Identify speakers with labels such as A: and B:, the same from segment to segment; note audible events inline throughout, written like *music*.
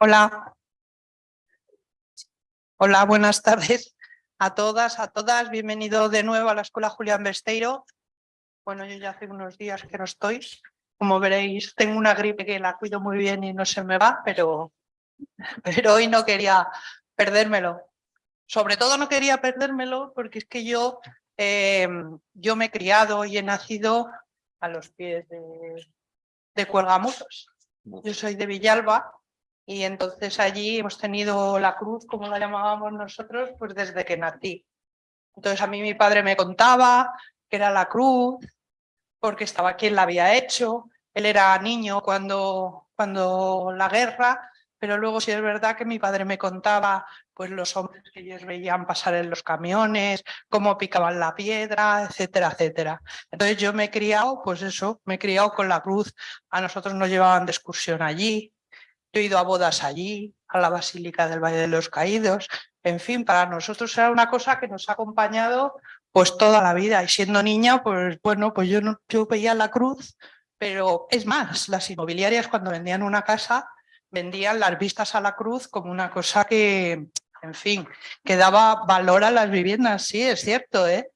A: Hola. Hola, buenas tardes a todas, a todas. Bienvenido de nuevo a la Escuela Julián Besteiro. Bueno, yo ya hace unos días que no estoy. Como veréis, tengo una gripe que la cuido muy bien y no se me va, pero, pero hoy no quería perdérmelo. Sobre todo no quería perdérmelo porque es que yo, em, yo me he criado y he nacido a los pies de, de. Yo soy de Villalba y entonces allí hemos tenido la cruz, como la llamábamos nosotros, pues desde que nací. Entonces a mí mi padre me contaba que era la cruz, porque estaba quien la había hecho, él era niño cuando, cuando la guerra, pero luego sí es verdad que mi padre me contaba pues los hombres que ellos veían pasar en los camiones, cómo picaban la piedra, etcétera, etcétera. Entonces yo me he criado, pues eso, me he criado con la cruz. A nosotros nos llevaban de excursión allí, yo he ido a bodas allí, a la Basílica del Valle de los Caídos. En fin, para nosotros era una cosa que nos ha acompañado pues toda la vida. Y siendo niña, pues bueno, pues yo, no, veía la cruz, pero es más, las inmobiliarias cuando vendían una casa, vendían las vistas a la cruz como una cosa que, en fin, que daba valor a las viviendas. Sí, es cierto, ¿eh?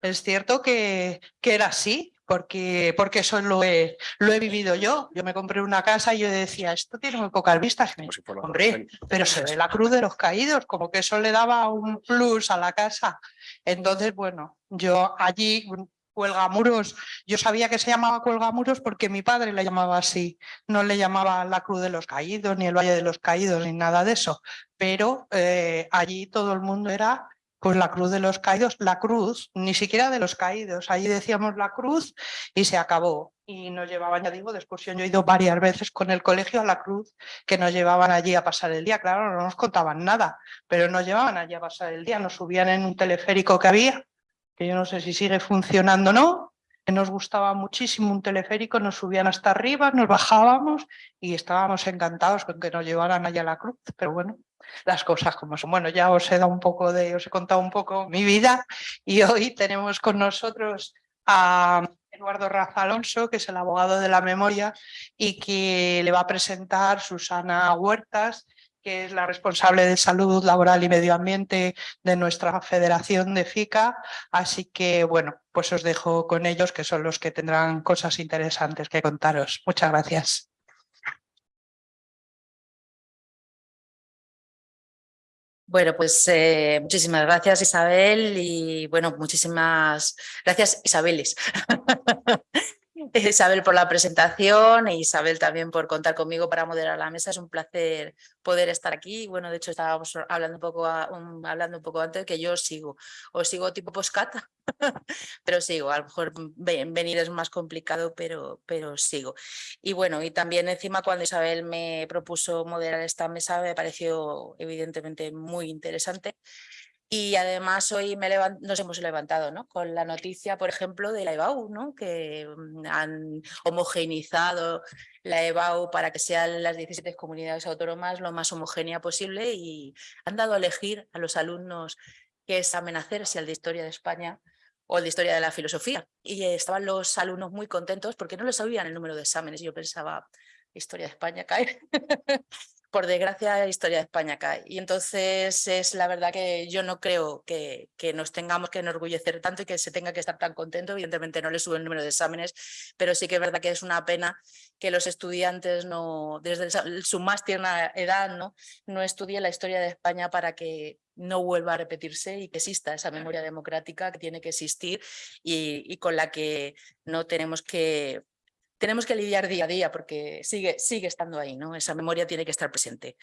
A: Es cierto que, que era así porque, porque eso lo he, lo he vivido yo. Yo me compré una casa y yo decía, esto tiene muy pocas vistas. Hombre, pero se ve la cruz de los caídos, como que eso le daba un plus a la casa. Entonces, bueno, yo allí, Cuelgamuros, yo sabía que se llamaba Cuelgamuros porque mi padre le llamaba así. No le llamaba la cruz de los caídos, ni el Valle de los Caídos, ni nada de eso. Pero eh, allí todo el mundo era pues la cruz de los caídos, la cruz, ni siquiera de los caídos, ahí decíamos la cruz y se acabó. Y nos llevaban, ya digo, de excursión, yo he ido varias veces con el colegio a la cruz, que nos llevaban allí a pasar el día, claro, no nos contaban nada, pero nos llevaban allí a pasar el día, nos subían en un teleférico que había, que yo no sé si sigue funcionando o no, nos gustaba muchísimo un teleférico, nos subían hasta arriba, nos bajábamos y estábamos encantados con que nos llevaran allá a la cruz, pero bueno, las cosas como son. Bueno, ya os he dado un poco de, os he contado un poco mi vida y hoy tenemos con nosotros a Eduardo Rafa Alonso, que es el abogado de la memoria y que le va a presentar Susana Huertas, que es la responsable de salud laboral y medio ambiente de nuestra federación de FICA. Así que, bueno, pues os dejo con ellos, que son los que tendrán cosas interesantes que contaros. Muchas gracias.
B: Bueno, pues eh, muchísimas gracias Isabel y bueno, muchísimas gracias Isabeles. *laughs* Isabel por la presentación e Isabel también por contar conmigo para moderar la mesa. Es un placer poder estar aquí. Bueno, de hecho estábamos hablando un poco, hablando un poco antes que yo sigo, o sigo tipo postcat, *laughs* pero sigo. A lo mejor venir es más complicado, pero, pero sigo. Y bueno, y también encima cuando Isabel me propuso moderar esta mesa me pareció evidentemente muy interesante y además hoy me nos hemos levantado ¿no? con la noticia, por ejemplo, de la EBAU, ¿no? que mm, han homogeneizado la EBAU para que sean las 17 comunidades autónomas lo más homogénea posible y han dado a elegir a los alumnos qué examen hacer, si el de Historia de España o el de Historia de la Filosofía. Y estaban los alumnos muy contentos porque no les sabían el número de exámenes. Yo pensaba, Historia de España cae. *laughs* por desgracia, la historia de España cae. Y entonces es la verdad que yo no creo que, que, nos tengamos que enorgullecer tanto y que se tenga que estar tan contento. Evidentemente no le sube el número de exámenes, pero sí que es verdad que es una pena que los estudiantes no, desde su más tierna edad no, no estudien la historia de España para que no vuelva a repetirse y que exista esa memoria democrática que tiene que existir y, y con la que no tenemos que tenemos que lidiar día a día porque sigue, sigue estando ahí, ¿no? Esa memoria tiene que estar presente.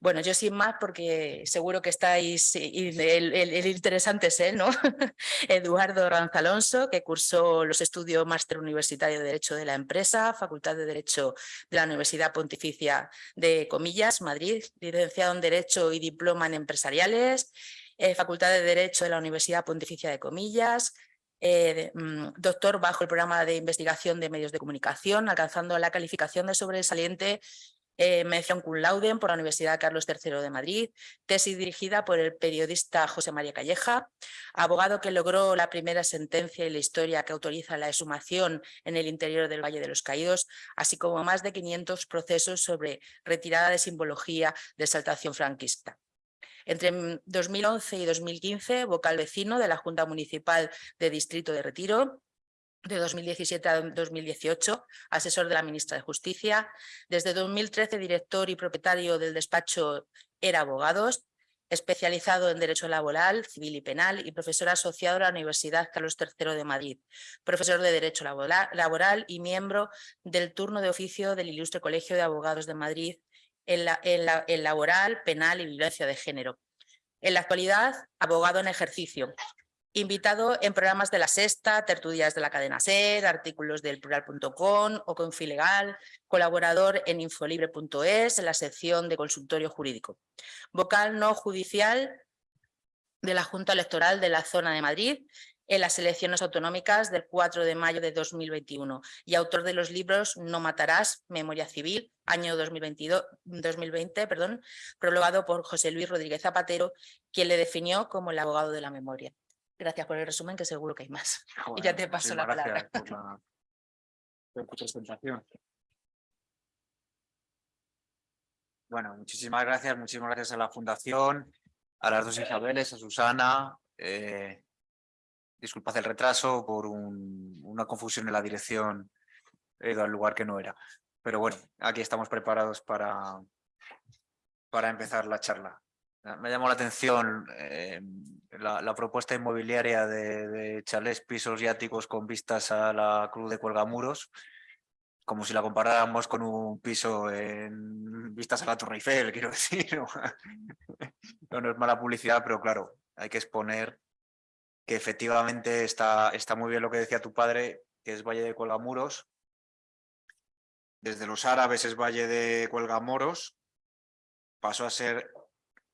B: Bueno, yo sin más porque seguro que estáis, el, interesante es él, ¿no? *laughs* Eduardo Ranz Alonso, que cursó los estudios Máster Universitario de Derecho de la Empresa, Facultad de Derecho de la Universidad Pontificia de Comillas, Madrid, licenciado en Derecho y Diploma en Empresariales, eh, Facultad de Derecho de la Universidad Pontificia de Comillas, eh, mm, doctor bajo el programa de investigación de medios de comunicación, alcanzando la calificación de sobresaliente eh, mención cum laude por la Universidad Carlos III de Madrid, tesis dirigida por el periodista José María Calleja, abogado que logró la primera sentencia y la historia que autoriza la exhumación en el interior del Valle de los Caídos, así como más de 500 procesos sobre retirada de simbología de exaltación franquista. Entre 2011 y 2015, vocal vecino de la Junta Municipal de Distrito de Retiro, de 2017 a 2018, asesor de la ministra de Justicia. Desde 2013, director y propietario del despacho Era Abogados, especializado en Derecho Laboral, Civil y Penal y profesor asociado a la Universidad Carlos III de Madrid, profesor de Derecho Laboral y miembro del turno de oficio del Ilustre Colegio de Abogados de Madrid en, la, en laboral, penal y violencia de género. En la actualidad, abogado en ejercicio, invitado en programas de La Sexta, tertulias de la cadena SER, artículos del plural.com o Confilegal, colaborador en infolibre.es en la sección de consultorio jurídico. Vocal no judicial de la Junta Electoral de la Zona de Madrid en las elecciones autonómicas del 4 de mayo de 2021 y autor de los libros No matarás, Memoria Civil, año 2022, 2020, perdón, prologado por José Luis Rodríguez Zapatero, quien le definió como el abogado de la memoria. Gracias por el resumen, que seguro que hay más. *laughs* y ya te paso la palabra.
C: Bueno, muchísimas gracias, muchísimas gracias a la Fundación, a las dos Isabeles, a Susana. Eh, disculpad el retraso por una confusión en la dirección, he ido al lugar que no era. Pero bueno, aquí estamos preparados para, para empezar la charla. Me llamó la atención eh, la, propuesta inmobiliaria de, de chalés pisos yáticos con vistas a la Cruz de Cuelgamuros, como si la comparáramos con un piso en vistas a la Torre Eiffel, *laughs* quiero decir. *laughs* No, no es mala publicidad, pero claro, hay que exponer que efectivamente está, está muy bien lo que decía tu padre, que es Valle de Cuelgamuros. Desde los árabes es Valle de Cuelgamoros, pasó a ser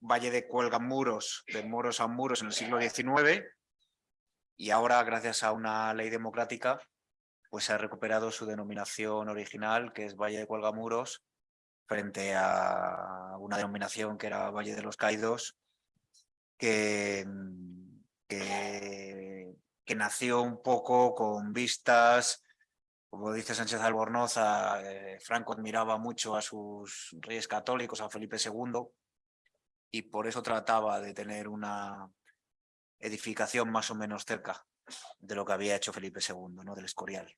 C: Valle de Cuelgamuros, de moros a muros en el siglo XIX y ahora, gracias a una ley democrática, pues se ha recuperado su denominación original, que es Valle de Cuelgamuros, frente a una denominación que era Valle de los Caídos, que, que, nació un poco con vistas, como dice Sánchez Albornoz, eh, Franco admiraba mucho a sus reyes católicos, a Felipe II, y por eso trataba de tener una edificación más o menos cerca de lo que había hecho Felipe II, ¿no? del Escorial.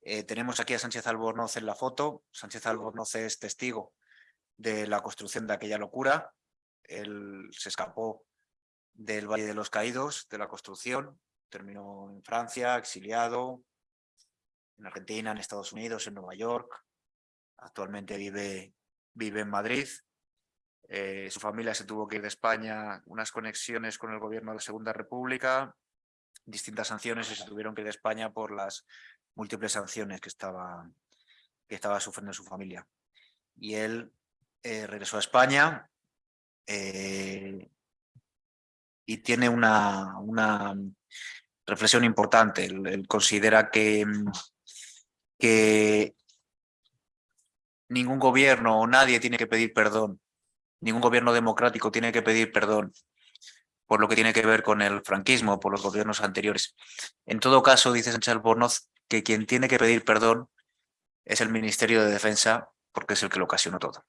C: Eh, tenemos aquí a Sánchez Albornoz en la foto. Sánchez Albornoz es testigo de la construcción de aquella locura. Él se escapó del Valle de los Caídos, de la construcción, terminó en Francia, exiliado, en Argentina, en Estados Unidos, en Nueva York. Actualmente vive, vive en Madrid eh, su familia se tuvo que ir de España, unas conexiones con el gobierno de la Segunda República, distintas sanciones y se tuvieron que ir de España por las múltiples sanciones que estaba, que estaba sufriendo su familia. Y él eh, regresó a España eh, y tiene una, una reflexión importante. Él, considera que, que ningún gobierno o nadie tiene que pedir perdón ningún gobierno democrático tiene que pedir perdón por lo que tiene que ver con el franquismo, por los gobiernos anteriores. En todo caso, dice Sánchez Albornoz, que quien tiene que pedir perdón es el Ministerio de Defensa, porque es el que lo ocasionó todo.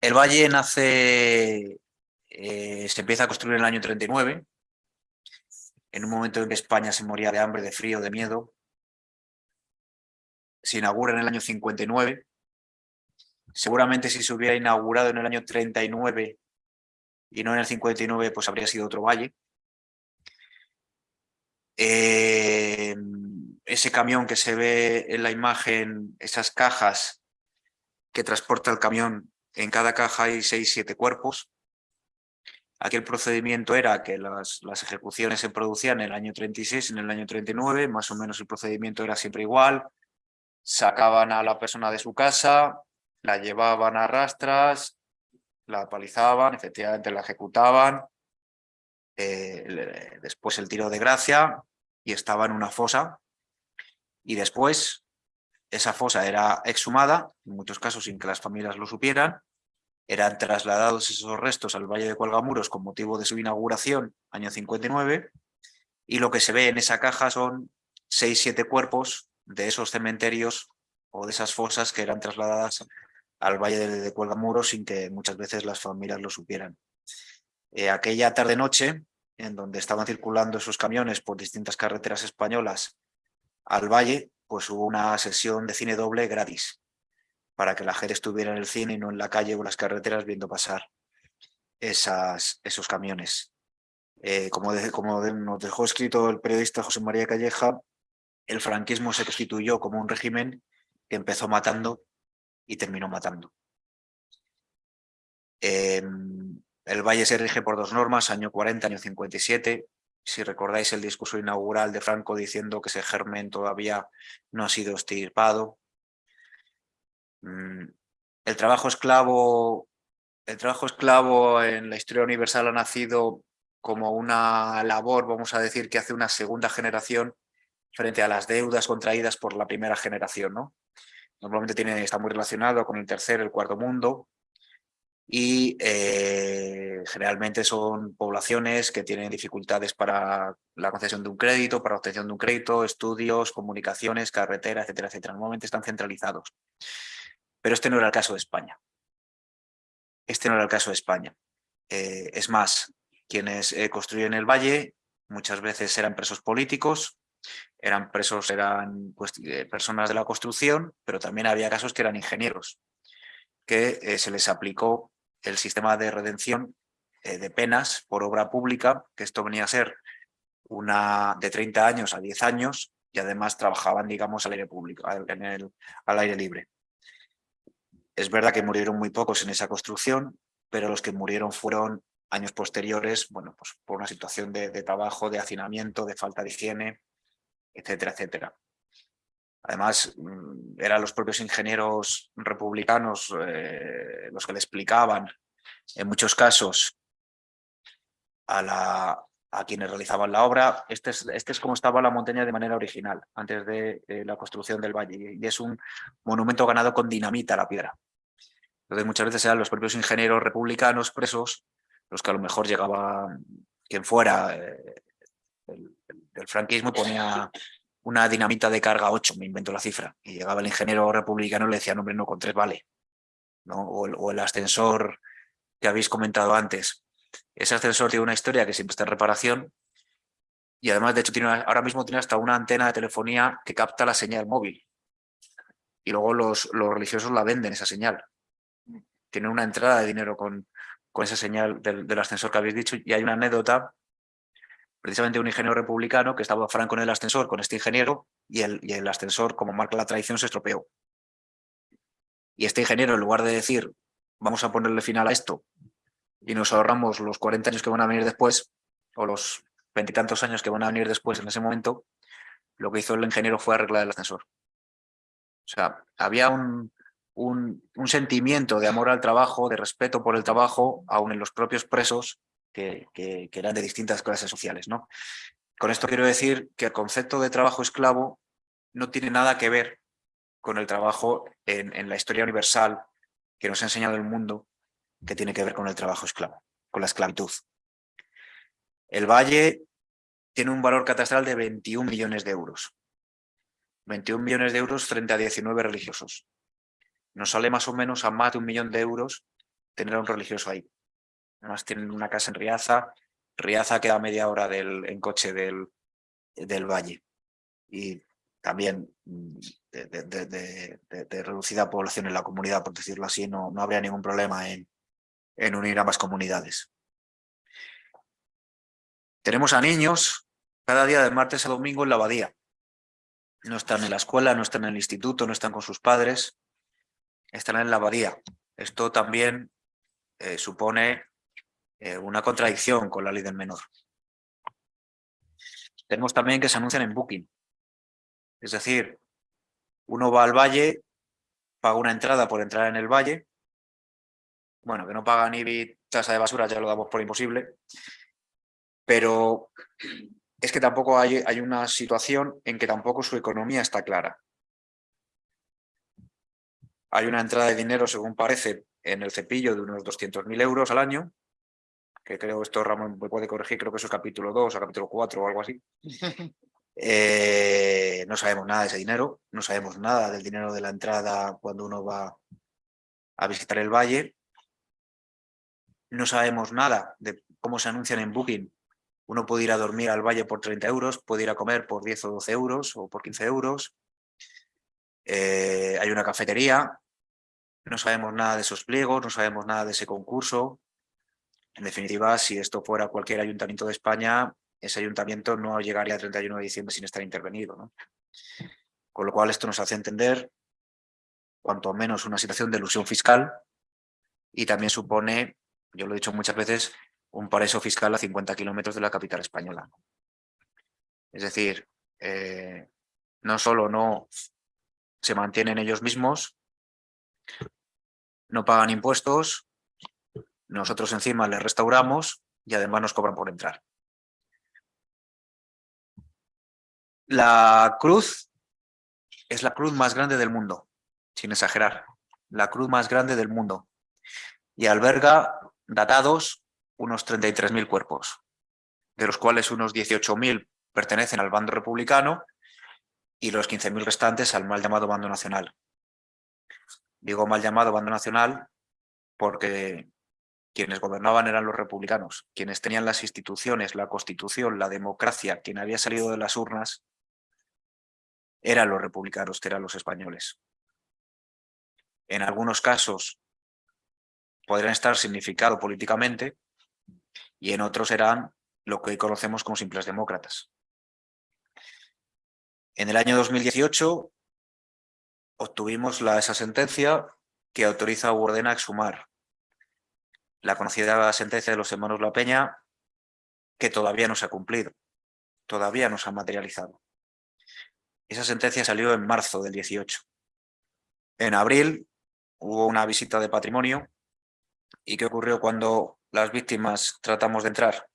C: El valle nace, eh, se empieza a construir en el año 39, en un momento en que España se moría de hambre, de frío, de miedo. Se inaugura en el año 59, Seguramente si se hubiera inaugurado en el año 39 y no en el 59, pues habría sido otro valle. Eh, ese camión que se ve en la imagen, esas cajas que transporta el camión, en cada caja hay seis, siete cuerpos. Aquel procedimiento era que las, las, ejecuciones se producían en el año 36, en el año 39, más o menos el procedimiento era siempre igual. Sacaban a la persona de su casa, la llevaban a rastras, la apalizaban, efectivamente la ejecutaban, eh, después el tiro de gracia y estaba en una fosa y después esa fosa era exhumada, en muchos casos sin que las familias lo supieran, eran trasladados esos restos al Valle de Cuelgamuros con motivo de su inauguración, año 59, y lo que se ve en esa caja son seis, siete cuerpos de esos cementerios o de esas fosas que eran trasladadas al Valle de, Cuelgamuros sin que muchas veces las familias lo supieran. Eh, aquella tarde-noche, en donde estaban circulando esos camiones por distintas carreteras españolas al valle, pues hubo una sesión de cine doble gratis para que la gente estuviera en el cine y no en la calle o las carreteras viendo pasar esos camiones. Eh, como, nos dejó escrito el periodista José María Calleja, el franquismo se constituyó como un régimen que empezó matando y terminó matando. Em, el Valle se rige por dos normas, año 40, año 57. Si recordáis el discurso inaugural de Franco diciendo que ese germen todavía no ha sido extirpado. Mm, El trabajo esclavo, el trabajo esclavo en la historia universal ha nacido como una labor, vamos a decir, que hace una segunda generación frente a las deudas contraídas por la primera generación. ¿no? Normalmente está muy relacionado con el tercer, el cuarto mundo, y eh, generalmente son poblaciones que tienen dificultades para la concesión de un crédito, para la obtención de un crédito, estudios, comunicaciones, carretera, etcétera, etcétera. Normalmente están centralizados. Pero este no era el caso de España. Este no era el caso de España. Eh, es más, quienes eh, construyen el valle muchas veces eran presos políticos, eran presos, eran pues, eh, personas de la construcción, pero también había casos que eran ingenieros, que se les aplicó el sistema de redención eh, de penas por obra pública, que esto venía a ser una de 30 años a 10 años, y además trabajaban, digamos, al aire público, al, al aire libre. Es verdad que murieron muy pocos en esa construcción, pero los que murieron fueron años posteriores, bueno, pues por una situación de, de trabajo, de hacinamiento, de falta de higiene, etcétera, etcétera. Además, mm, eran los propios ingenieros republicanos eh, los que le explicaban, en muchos casos, a, la, a quienes realizaban la obra. Este es, este es como estaba la montaña de manera original, antes de eh, la construcción del valle. Y es un monumento ganado con dinamita la piedra. Entonces muchas veces eran los propios ingenieros republicanos presos los que a lo mejor llegaba quien fuera eh, el, el- del franquismo y ponía una dinamita de carga 8, me invento la cifra, y llegaba el ingeniero republicano y le decía, no, hombre, no, con tres vale. ¿no? O, el, ascensor que habéis comentado antes. Ese ascensor tiene una historia que siempre está en reparación y además, de hecho, tiene ahora mismo tiene hasta una antena de telefonía que capta la señal móvil. Y luego los, los religiosos la venden, esa señal. Tienen una entrada de dinero con, con esa señal del, del ascensor que habéis dicho. Y hay una anécdota precisamente un ingeniero republicano que estaba Franco en el ascensor con este ingeniero y el, y el ascensor, como marca la tradición, se estropeó. Y este ingeniero, en lugar de decir, vamos a ponerle final a esto y nos ahorramos los 40 años que van a venir después, o los veintitantos años que van a venir después en ese momento, lo que hizo el ingeniero fue arreglar el ascensor. O sea, había un, un, un sentimiento de amor al trabajo, de respeto por el trabajo, aún en los propios presos, que, eran de distintas clases sociales. ¿no? Con esto quiero decir que el concepto de trabajo esclavo no tiene nada que ver con el trabajo en, en la historia universal que nos ha enseñado el mundo, que tiene que ver con el trabajo esclavo, con la esclavitud. El valle tiene un valor catastral de 21 millones de euros. 21 millones de euros frente a 19 religiosos. Nos sale más o menos a más de un millón de euros tener a un religioso ahí. Además tienen una casa en Riaza. Riaza queda a media hora del, en coche del, del valle. Y también mm, de, reducida población en la comunidad, por decirlo así, no, no habría ningún problema en, en unir ambas comunidades. Tenemos a niños cada día de martes a domingo en la abadía. No están en la escuela, no están en el instituto, no están con sus padres, están en la abadía. Esto también eh, supone eh, una contradicción con la ley del menor. Tenemos también que se anuncian en Booking. Es decir, uno va al valle, paga una entrada por entrar en el valle bueno, que no pagan IBI, tasa de basura, ya lo damos por imposible, pero es que tampoco hay, hay una situación en que tampoco su economía está clara. Hay una entrada de dinero, según parece, en el cepillo de unos 200.000 euros al año, que creo esto Ramón me puede corregir, creo que eso es capítulo 2 o capítulo 4 o algo así. *laughs* Eh, no sabemos nada de ese dinero, no sabemos nada del dinero de la entrada cuando uno va a visitar el valle. No sabemos nada de cómo se anuncian en Booking. Uno puede ir a dormir al valle por 30 euros, puede ir a comer por 10 o 12 euros o por 15 euros. Eh, hay una cafetería, no sabemos nada de esos pliegos, no sabemos nada de ese concurso. En definitiva, si esto fuera cualquier ayuntamiento de España, ese ayuntamiento no llegaría a 31 de diciembre sin estar intervenido. ¿no? Con lo cual esto nos hace entender cuanto menos una situación de ilusión fiscal y también supone, yo lo he dicho muchas veces, un paraíso fiscal a 50 kilómetros de la capital española. Es decir, eh, no solo no se mantienen ellos mismos, no pagan impuestos, nosotros encima les restauramos y además nos cobran por entrar. La cruz es la cruz más grande del mundo, sin exagerar, la cruz más grande del mundo y alberga datados unos 33.000 cuerpos, de los cuales unos 18.000 pertenecen al bando republicano y los 15.000 restantes al mal llamado bando nacional. Digo mal llamado bando nacional porque quienes gobernaban eran los republicanos, quienes tenían las instituciones, la constitución, la democracia, quien había salido de las urnas, eran los republicanos, que eran los españoles. En algunos casos podrían estar significado políticamente y en otros eran lo que hoy conocemos como simples demócratas. En el año 2018 obtuvimos esa sentencia que autoriza o ordena exhumar la conocida sentencia de los hermanos La Peña que todavía no se ha cumplido, todavía no se ha materializado. Esa sentencia salió en marzo del 18. En abril hubo una visita de patrimonio y ¿qué ocurrió cuando las víctimas tratamos de entrar?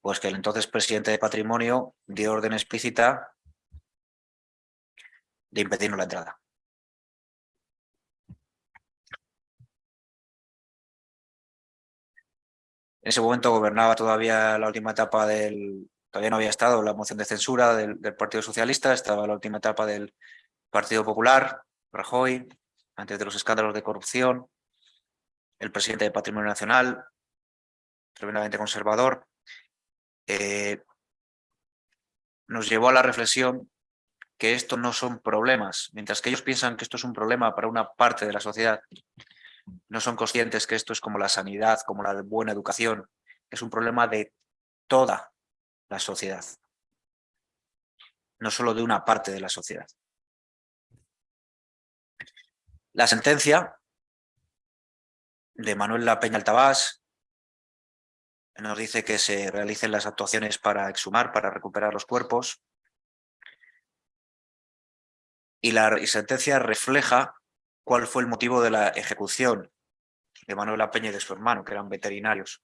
C: Pues que el entonces presidente de Patrimonio dio orden explícita de impedirnos la entrada. En ese momento gobernaba todavía la última etapa del... Todavía no había estado la moción de censura del, Partido Socialista, estaba la última etapa del Partido Popular, Rajoy, antes de los escándalos de corrupción, el presidente de Patrimonio Nacional, tremendamente conservador, eh, nos llevó a la reflexión que esto no son problemas, mientras que ellos piensan que esto es un problema para una parte de la sociedad, no son conscientes que esto es como la sanidad, como la buena educación, es un problema de toda la sociedad, no solo de una parte de la sociedad. La sentencia de Manuel La Peña Altabás nos dice que se realicen las actuaciones para exhumar, para recuperar los cuerpos. Y la sentencia refleja cuál fue el motivo de la ejecución de Manuel Peña y de su hermano, que eran veterinarios.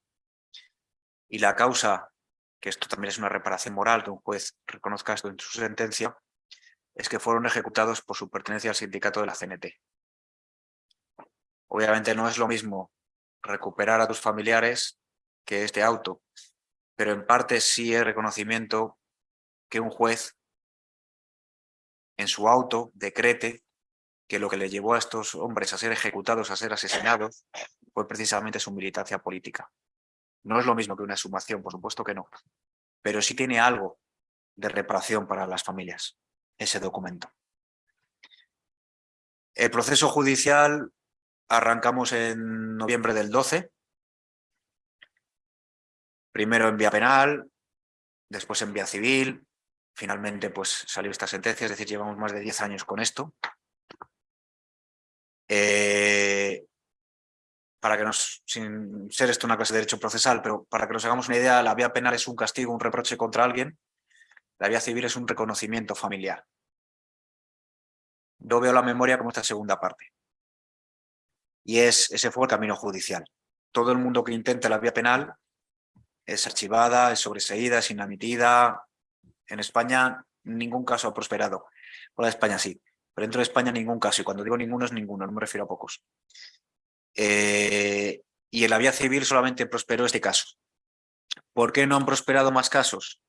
C: Y la causa, que esto también es una reparación moral, que un juez reconozca esto en su sentencia, es que fueron ejecutados por su pertenencia al sindicato de la CNT. Obviamente no es lo mismo recuperar a tus familiares que este auto, pero en parte sí es reconocimiento que un juez en su auto decrete que lo que le llevó a estos hombres a ser ejecutados, a ser asesinados, fue precisamente su militancia política. No es lo mismo que una sumación, por supuesto que no, pero sí tiene algo de reparación para las familias, ese documento. El proceso judicial arrancamos en noviembre del 12, primero en vía penal, después en vía civil, finalmente pues salió esta sentencia, es decir, llevamos más de 10 años con esto. Eh, para que nos, sin ser esto una clase de derecho procesal, pero para que nos hagamos una idea, la vía penal es un castigo, un reproche contra alguien, la vía civil es un reconocimiento familiar. Yo veo la memoria como esta segunda parte. Y es, ese fue el camino judicial. Todo el mundo que intente la vía penal es archivada, es sobreseída, es inamitida. En España ningún caso ha prosperado. De España sí, dentro de España ningún caso. Y cuando digo ninguno es ninguno, no me refiero a pocos. Eh, y en la vía civil solamente prosperó este caso. ¿Por qué no han prosperado más casos?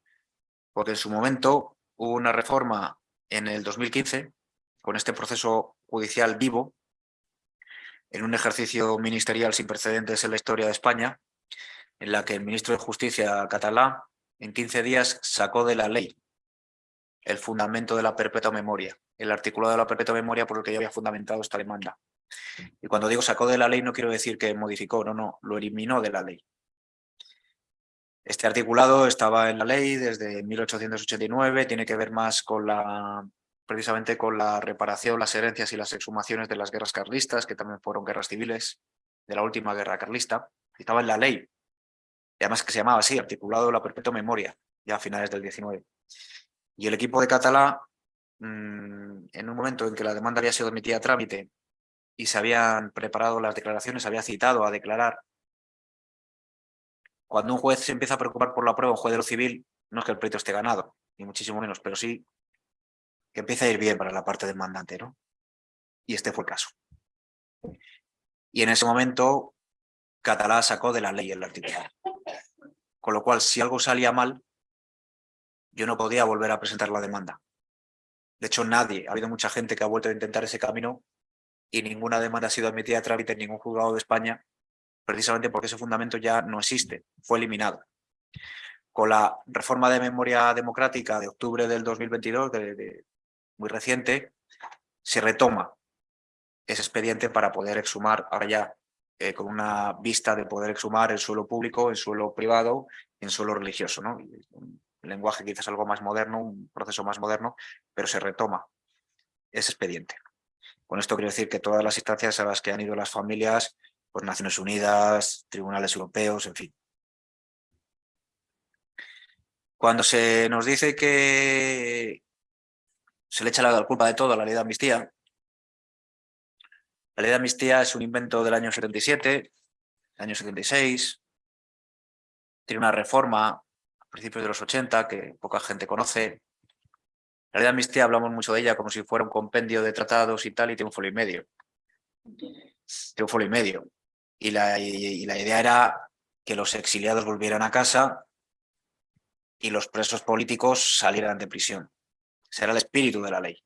C: Porque en su momento hubo una reforma en el 2015, con este proceso judicial vivo, en un ejercicio ministerial sin precedentes en la historia de España, en la que el ministro de Justicia catalán en 15 días sacó de la ley el fundamento de la perpetua memoria, el articulado de la perpetua memoria por el que yo había fundamentado esta demanda. Y cuando digo sacó de la ley no quiero decir que modificó, no, no, lo eliminó de la ley. Este articulado estaba en la ley desde 1889, tiene que ver más con la, precisamente con la reparación, las herencias y las exhumaciones de las guerras carlistas, que también fueron guerras civiles de la última guerra carlista. Estaba en la ley, y además que se llamaba así, articulado de la perpetua memoria, ya a finales del 19. Y el equipo de Catalá, mm, en un momento en que la demanda había sido admitida a trámite y se habían preparado las declaraciones, había citado a declarar cuando un juez se empieza a preocupar por la prueba, un juez de lo civil, no es que el pleito esté ganado, ni muchísimo menos, pero sí que empieza a ir bien para la parte demandante, ¿no? Y este fue el caso. Y en ese momento, Catalá sacó de la ley el articulado. Con lo cual, si algo salía mal, yo no podía volver a presentar la demanda. De hecho, nadie, ha habido mucha gente que ha vuelto a intentar ese camino y ninguna demanda ha sido admitida a trámite en ningún juzgado de España precisamente porque ese fundamento ya no existe, fue eliminado. Con la reforma de memoria democrática de octubre del 2022, de, muy reciente, se retoma ese expediente para poder exhumar, ahora ya eh, con una vista de poder exhumar en suelo público, en suelo privado, en suelo religioso. ¿no? Lenguaje quizás algo más moderno, un proceso más moderno, pero se retoma ese expediente. Con esto quiero decir que todas las instancias a las que han ido las familias pues Naciones Unidas, tribunales europeos, en fin. Cuando se nos dice que se le echa la culpa de todo a la ley de amnistía, la ley de amnistía es un invento del año 77, año 76, tiene una reforma principios de los 80 que poca gente conoce. La ley de amnistía hablamos mucho de ella como si fuera un compendio de tratados y tal, y tiene un folio y medio. Tiene un folio y medio y la, idea era que los exiliados volvieran a casa y los presos políticos salieran de prisión. Ese era el espíritu de la ley.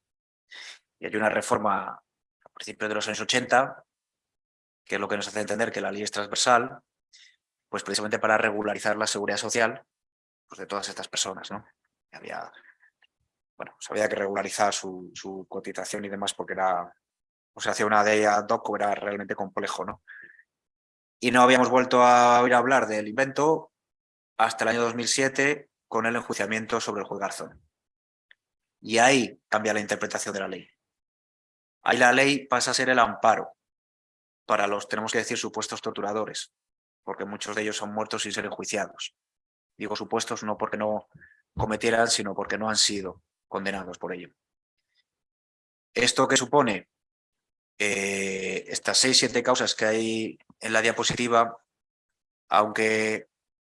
C: Y hay una reforma a principios de los años 80, que es lo que nos hace entender que la ley es transversal, pues precisamente para regularizar la seguridad social pues de todas estas personas. ¿no? Había, bueno, se había que regularizar su, su cotización y demás porque era, o sea, hacía una ley ad hoc era realmente complejo. ¿no? y no habíamos vuelto a oír hablar del invento hasta el año 2007 con el enjuiciamiento sobre el juez Garzón. Y ahí cambia la interpretación de la ley. Ahí la ley pasa a ser el amparo para los, tenemos que decir, supuestos torturadores, porque muchos de ellos son muertos sin ser enjuiciados. Digo supuestos no porque no cometieran, sino porque no han sido condenados por ello. ¿Esto qué supone? Eh, estas seis, siete causas que hay en la diapositiva, aunque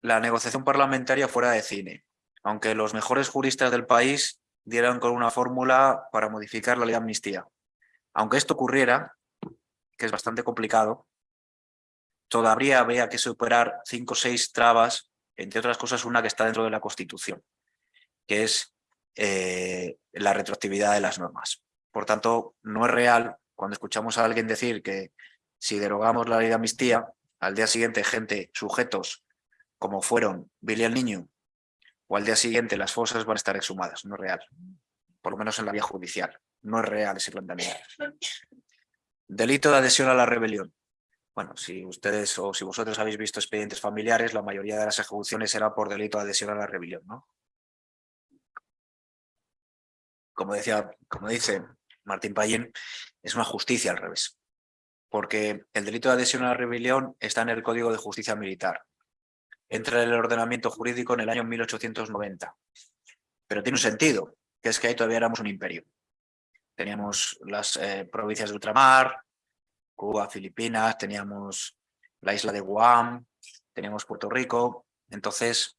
C: la negociación parlamentaria fuera de cine, aunque los mejores juristas del país dieran con una fórmula para modificar la ley de amnistía. Aunque esto ocurriera, que es bastante complicado, todavía habría que superar cinco o seis trabas, entre otras cosas una que está dentro de la Constitución, que es eh, la retroactividad de las normas. Por tanto, no es real cuando escuchamos a alguien decir que si derogamos la ley de amnistía, al día siguiente gente, sujetos, como fueron Billy el Niño, o al día siguiente las fosas van a estar exhumadas. No es real. Por lo menos en la vía judicial. No es real ese planteamiento. *laughs* Delito de adhesión a la rebelión. Bueno, si ustedes o si vosotros habéis visto expedientes familiares, la mayoría de las ejecuciones era por delito de adhesión a la rebelión, ¿no? Como decía, como dice Martín Payén, es una justicia al revés porque el delito de adhesión a la rebelión está en el Código de Justicia Militar. Entra en el ordenamiento jurídico en el año 1890. Pero tiene un sentido, que es que ahí todavía éramos un imperio. Teníamos las eh, provincias de ultramar, Cuba, Filipinas, teníamos la isla de Guam, teníamos Puerto Rico. Entonces,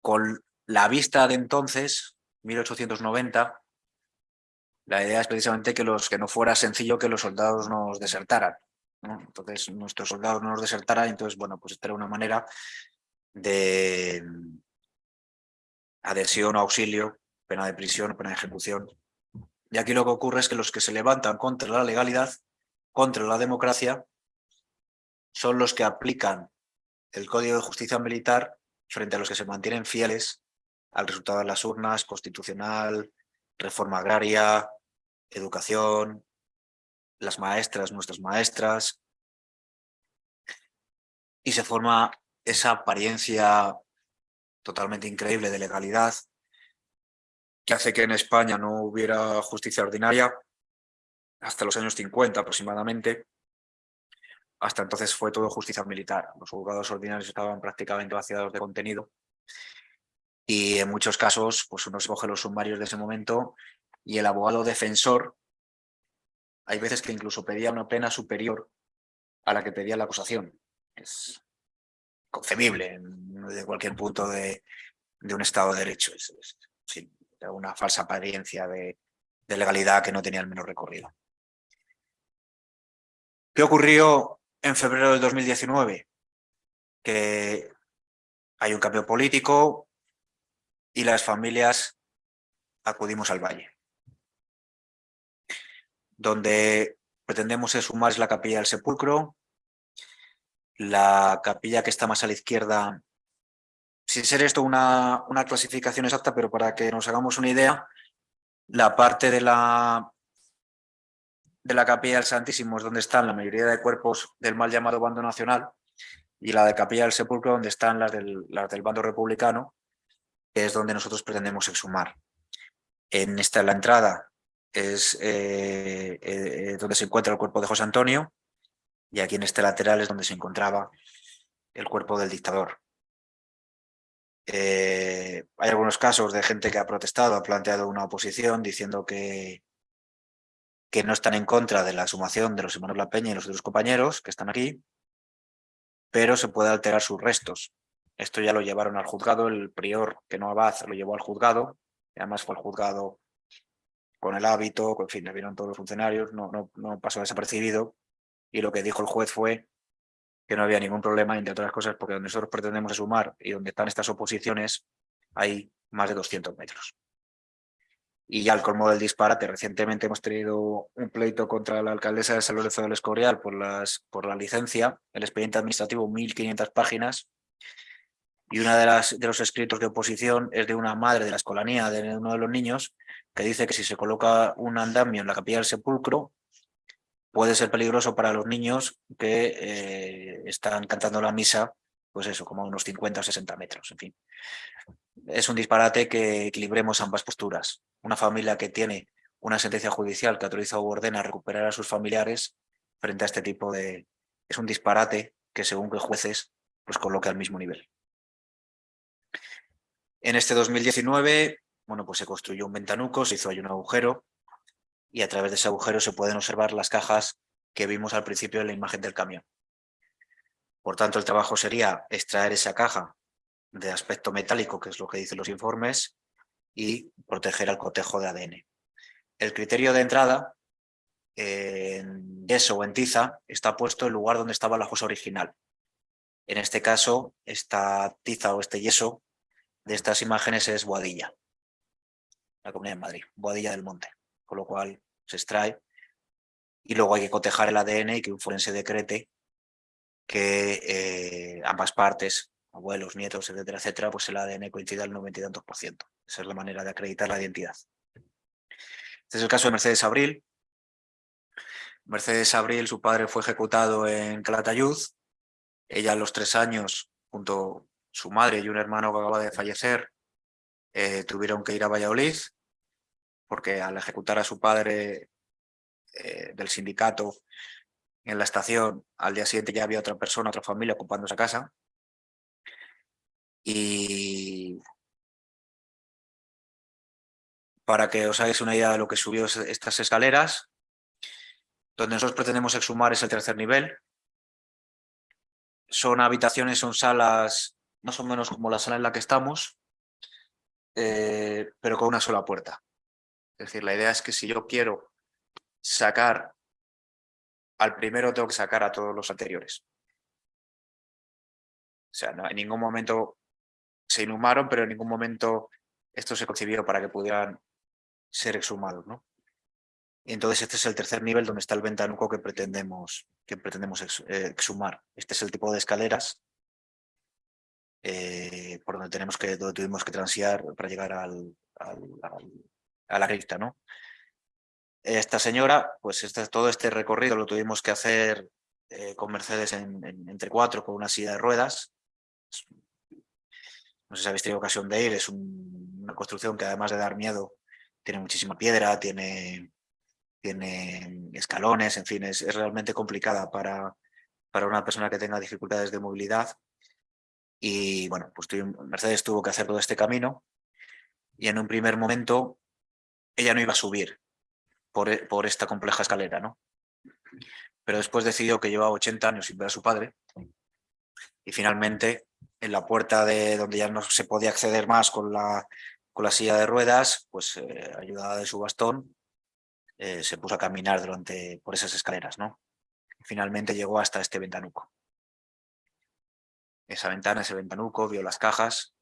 C: con la vista de entonces, 1890, la idea es precisamente que, los, que no fuera sencillo que los soldados nos desertaran. Entonces, nuestros soldados no nos desertaran, entonces, bueno, pues esta era una manera de adhesión o auxilio, pena de prisión pena de ejecución. Y aquí lo que ocurre es que los que se levantan contra la legalidad, contra la democracia, son los que aplican el Código de Justicia Militar frente a los que se mantienen fieles al resultado de las urnas, constitucional, reforma agraria, educación, las maestras, nuestras maestras, y se forma esa apariencia totalmente increíble de legalidad que hace que en España no hubiera justicia ordinaria hasta los años 50 aproximadamente. Hasta entonces fue todo justicia militar. Los juzgados ordinarios estaban prácticamente vaciados de contenido y en muchos casos pues uno se coge los sumarios de ese momento y el abogado defensor hay veces que incluso pedía una pena superior a la que pedía la acusación. Es concebible desde cualquier punto de, un Estado de Derecho. Es, una falsa apariencia de, de legalidad que no tenía el menor recorrido. ¿Qué ocurrió en febrero del 2019? Que hay un cambio político y las familias acudimos al valle donde pretendemos sumar es la capilla del sepulcro, la capilla que está más a la izquierda, sin ser esto una clasificación exacta, pero para que nos hagamos una idea, la parte de la, de la capilla del Santísimo es donde están la mayoría de cuerpos del mal llamado bando nacional y la de capilla del sepulcro donde están las del, las del bando republicano, que es donde nosotros pretendemos exhumar. En esta la entrada es eh, eh, donde se encuentra el cuerpo de José Antonio y aquí en este lateral es donde se encontraba el cuerpo del dictador. Eh, hay algunos casos de gente que ha protestado, ha planteado una oposición diciendo que, que no están en contra de la sumación de los hermanos La Peña y los otros compañeros que están aquí, pero se puede alterar sus restos. Esto ya lo llevaron al juzgado, el prior que no abad lo llevó al juzgado, y además fue el juzgado con el hábito, en fin, le vieron todos los funcionarios, no, no, no pasó desapercibido y lo que dijo el juez fue que no había ningún problema, entre otras cosas, porque donde nosotros pretendemos sumar y donde están estas oposiciones hay más de 200 metros. Y ya al colmo del disparate, recientemente hemos tenido un pleito contra la alcaldesa de San Lorenzo del Escorial por, las, por la licencia, el expediente administrativo 1500 páginas, y uno de, las, de los escritos de oposición es de una madre de la escolanía de uno de los niños que dice que si se coloca un andamio en la capilla del sepulcro puede ser peligroso para los niños que eh, están cantando la misa, pues eso, como unos 50 o 60 metros, en fin. Es un disparate que equilibremos ambas posturas. Una familia que tiene una sentencia judicial que autoriza o ordena recuperar a sus familiares frente a este tipo de... Es un disparate que según que jueces pues coloque al mismo nivel. En este 2019, bueno, pues se construyó un ventanuco, se hizo ahí un agujero y a través de ese agujero se pueden observar las cajas que vimos al principio en la imagen del camión. Por tanto, el trabajo sería extraer esa caja de aspecto metálico, que es lo que dicen los informes, y proteger al cotejo de ADN. El criterio de entrada en yeso o en tiza está puesto en el lugar donde estaba la fosa original. En este caso, esta tiza o este yeso de estas imágenes es Boadilla, la Comunidad de Madrid, Boadilla del Monte, con lo cual se extrae y luego hay que cotejar el ADN y que un forense decrete que eh, ambas partes, abuelos, nietos, etcétera, etcétera, pues el ADN coincida al 90 y tantos por ciento. Esa es la manera de acreditar la identidad. Este es el caso de Mercedes Abril. Mercedes Abril, su padre fue ejecutado en Calatayud. Ella a los tres años, junto su madre y un hermano que acaba de fallecer eh, tuvieron que ir a Valladolid porque al ejecutar a su padre eh, del sindicato en la estación, al día siguiente ya había otra persona, otra familia ocupando esa casa. Y para que os hagáis una idea de lo que subió estas escaleras, Donde nosotros pretendemos exhumar es el tercer nivel. Son habitaciones, son salas más o menos como la sala en la que estamos, eh, pero con una sola puerta. Es decir, la idea es que si yo quiero sacar al primero, tengo que sacar a todos los anteriores. O sea, en ningún momento se inhumaron, pero en ningún momento esto se concibió para que pudieran ser exhumados. ¿no? Entonces este es el tercer nivel donde está el ventanuco que pretendemos, que pretendemos eh, exhumar. Este es el tipo de escaleras eh, por donde, tenemos que, donde tuvimos que transiar para llegar al, a la cripta. ¿no? Esta señora, pues este, todo este recorrido lo tuvimos que hacer eh, con Mercedes en, entre cuatro con una silla de ruedas. No sé si habéis tenido ocasión de ir, es una construcción que además de dar miedo tiene muchísima piedra, tiene tiene escalones, en fin, es, realmente complicada para, para una persona que tenga dificultades de movilidad. Y bueno, pues Mercedes tuvo que hacer todo este camino y en un primer momento ella no iba a subir por, e, por esta compleja escalera, ¿no? Pero después decidió que llevaba 80 años sin ver a su padre y finalmente en la puerta de donde ya no se podía acceder más con la, con la silla de ruedas, pues eh, ayudada de su bastón, eh, se puso a caminar durante, por esas escaleras. ¿no? finalmente llegó hasta este ventanuco. Esa ventana, ese ventanuco, vio las cajas.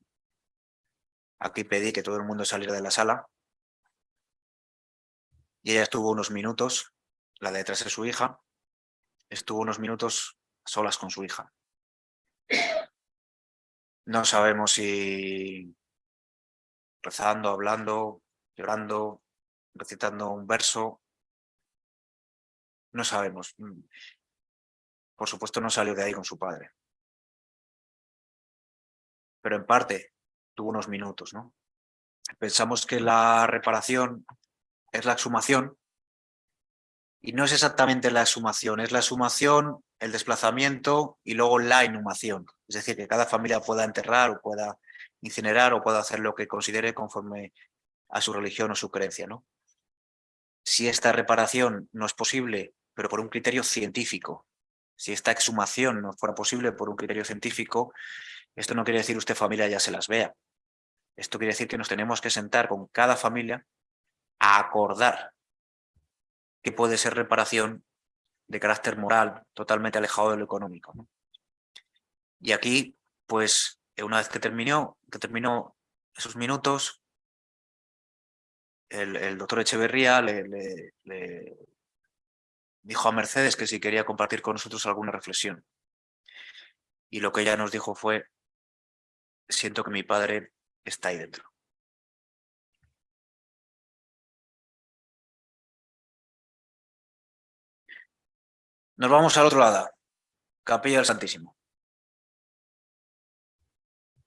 C: Aquí pedí que todo el mundo saliera de la sala. Y ella estuvo unos minutos, la de detrás de su hija, estuvo unos minutos solas con su hija. No sabemos si rezando, hablando, llorando, recitando un verso. No sabemos. Mm. Por supuesto no salió de ahí con su padre. Pero en parte tuvo unos minutos. ¿no? Pensamos que la reparación es la exhumación y no es exactamente la exhumación, es la exhumación, el desplazamiento y luego la inhumación. Es decir, que cada familia pueda enterrar o pueda incinerar o pueda hacer lo que considere conforme a su religión o su creencia. ¿no? si esta reparación no es posible, pero por un criterio científico, si esta exhumación no fuera posible por un criterio científico, esto no quiere decir usted familia ya se las vea. Esto quiere decir que nos tenemos que sentar con cada familia a acordar que puede ser reparación de carácter moral, totalmente alejado de lo económico. Y aquí, pues, una vez que terminó, que terminó esos minutos, el, doctor Echeverría le, dijo a Mercedes que si quería compartir con nosotros alguna reflexión. Y lo que ella nos dijo fue, siento que mi padre está ahí dentro. Nos vamos al otro lado, Capilla del Santísimo.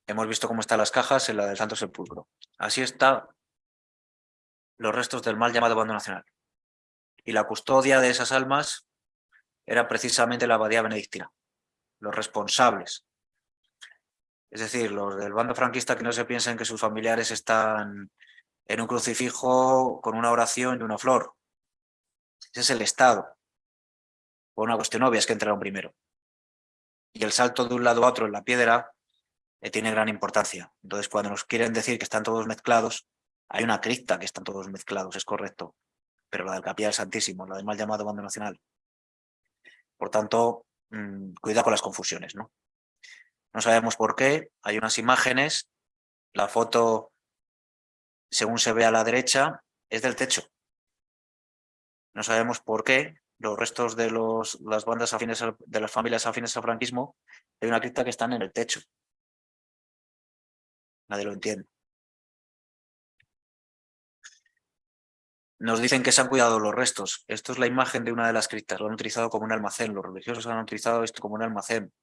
C: Hemos visto cómo están las cajas en la del Santo Sepulcro. Así está los restos del mal llamado bando nacional. Y la custodia de esas almas era precisamente la abadía benedictina, los responsables. Es decir, los del bando franquista que no se piensen que sus familiares están en un crucifijo con una oración y una flor. Ese es el Estado. Por una cuestión obvia es que entraron primero. Y el salto de un lado a otro en la piedra eh, tiene gran importancia. Entonces, cuando nos quieren decir que están todos mezclados, hay una cripta que están todos mezclados, es correcto, pero la del Capilla del Santísimo, la del mal llamado Bando Nacional. Por tanto, mm, cuidado con las confusiones. ¿no? no sabemos por qué, hay unas imágenes, la foto, según se ve a la derecha, es del techo. No sabemos por qué los restos de los, las bandas afines de las familias afines al franquismo hay una cripta que están en el techo. Nadie lo entiende. Nos dicen que se han cuidado los restos. Esto es la imagen de una de las criptas. Lo han utilizado como un almacén. Los religiosos han utilizado esto como un almacén.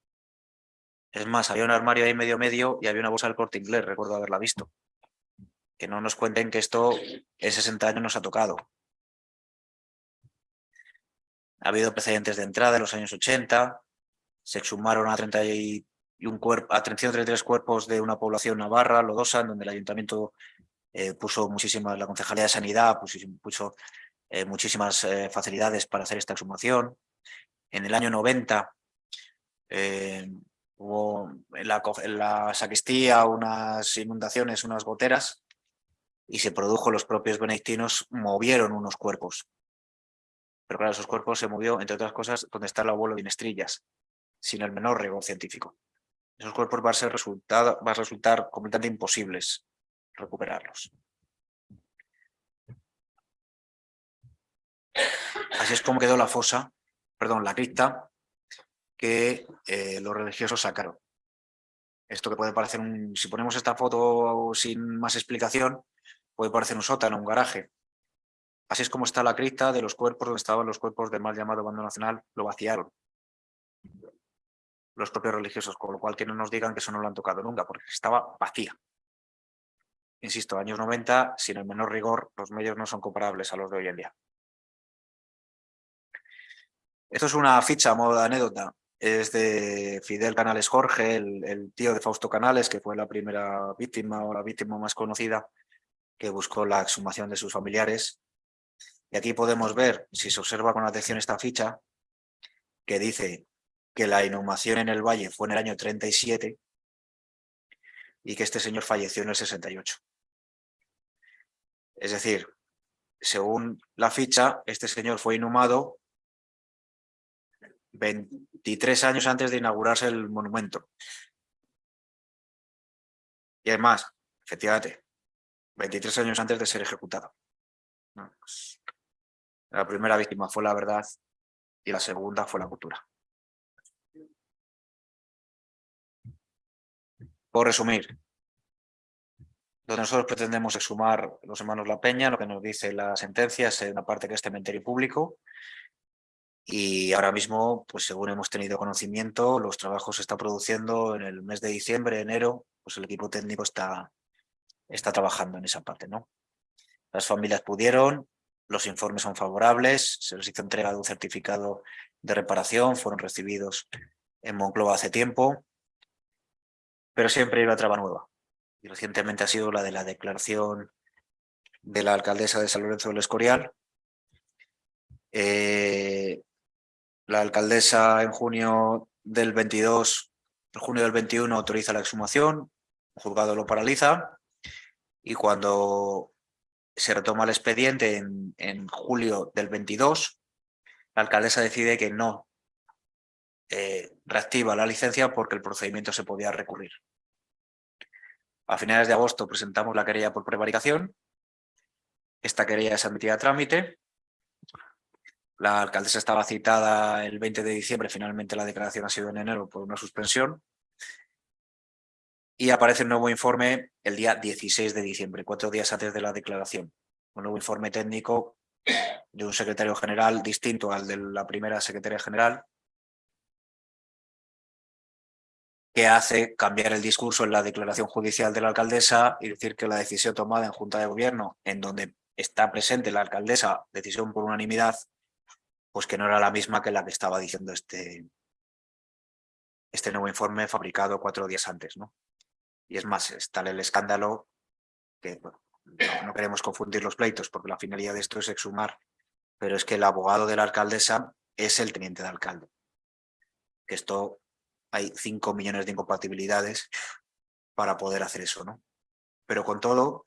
C: Es más, había un armario ahí medio medio y había una bolsa del corte inglés. Recuerdo haberla visto. Que no nos cuenten que esto en 60 años nos ha tocado. Ha habido precedentes de entrada en los años 80. Se exhumaron a 31 cuerpo, a 33 cuerpos de una población navarra, Lodosa, donde el ayuntamiento eh, puso muchísima, la Concejalía de Sanidad puso, eh, muchísimas eh, facilidades para hacer esta exhumación. En el año 90 eh, hubo en la, en la sacristía unas inundaciones, unas goteras, y se produjo, los propios benedictinos movieron unos cuerpos. Pero claro, esos cuerpos se movió, entre otras cosas, donde está el abuelo de Inestrillas, sin el menor rigor científico. Esos cuerpos van a, ser resultado, va a resultar completamente imposibles recuperarlos. Así es como quedó la fosa, perdón, la cripta que eh, los religiosos sacaron. Esto que puede parecer un, si ponemos esta foto sin más explicación, puede parecer un sótano, un garaje. Así es como está la cripta de los cuerpos donde estaban los cuerpos del mal llamado bando nacional, lo vaciaron. Los propios religiosos, con lo cual que no nos digan que eso no lo han tocado nunca, porque estaba vacía. Insisto, años 90, sin el menor rigor, los medios no son comparables a los de hoy en día. Esto es una ficha a modo de anécdota. Es de Fidel Canales Jorge, el, el tío de Fausto Canales, que fue la primera víctima o la víctima más conocida que buscó la exhumación de sus familiares. Y aquí podemos ver, si se observa con atención esta ficha, que dice que la inhumación en el valle fue en el año 37 y que este señor falleció en el 68. Es decir, según la ficha, este señor fue inhumado 23 años antes de inaugurarse el monumento. Y además, efectivamente, 23 años antes de ser ejecutado. La primera víctima fue la verdad y la segunda fue la cultura. Por resumir, que nosotros pretendemos exhumar los hermanos La Peña, lo que nos dice la sentencia es en la parte que es cementerio público y ahora mismo, pues según hemos tenido conocimiento, los trabajos se están produciendo en el mes de diciembre, enero, pues el equipo técnico está, está trabajando en esa parte, ¿no? Las familias pudieron, los informes son favorables, se les hizo entrega de un certificado de reparación, fueron recibidos en Moncloa hace tiempo, pero siempre hay una traba nueva. Y recientemente ha sido la de la declaración de la alcaldesa de San Lorenzo del Escorial. Eh, la alcaldesa en junio del 22, en junio del 21 autoriza la exhumación, el juzgado lo paraliza y cuando se retoma el expediente en, julio del 22, la alcaldesa decide que no eh, reactiva la licencia porque el procedimiento se podía recurrir. A finales de agosto presentamos la querella por prevaricación. Esta querella es admitida a trámite. La alcaldesa estaba citada el 20 de diciembre, finalmente la declaración ha sido en enero por una suspensión. Y aparece un nuevo informe el día 16 de diciembre, cuatro días antes de la declaración. Un nuevo informe técnico de un secretario general distinto al de la primera secretaria general, que hace cambiar el discurso en la declaración judicial de la alcaldesa y decir que la decisión tomada en Junta de Gobierno, en donde está presente la alcaldesa, decisión por unanimidad, pues que no era la misma que la que estaba diciendo este, este nuevo informe fabricado cuatro días antes. ¿no? Y es más, es tal el escándalo que no, queremos confundir los pleitos porque la finalidad de esto es exhumar, pero es que el abogado de la alcaldesa es el teniente de alcalde. Que esto hay 5 millones de incompatibilidades para poder hacer eso, ¿no? Pero con todo,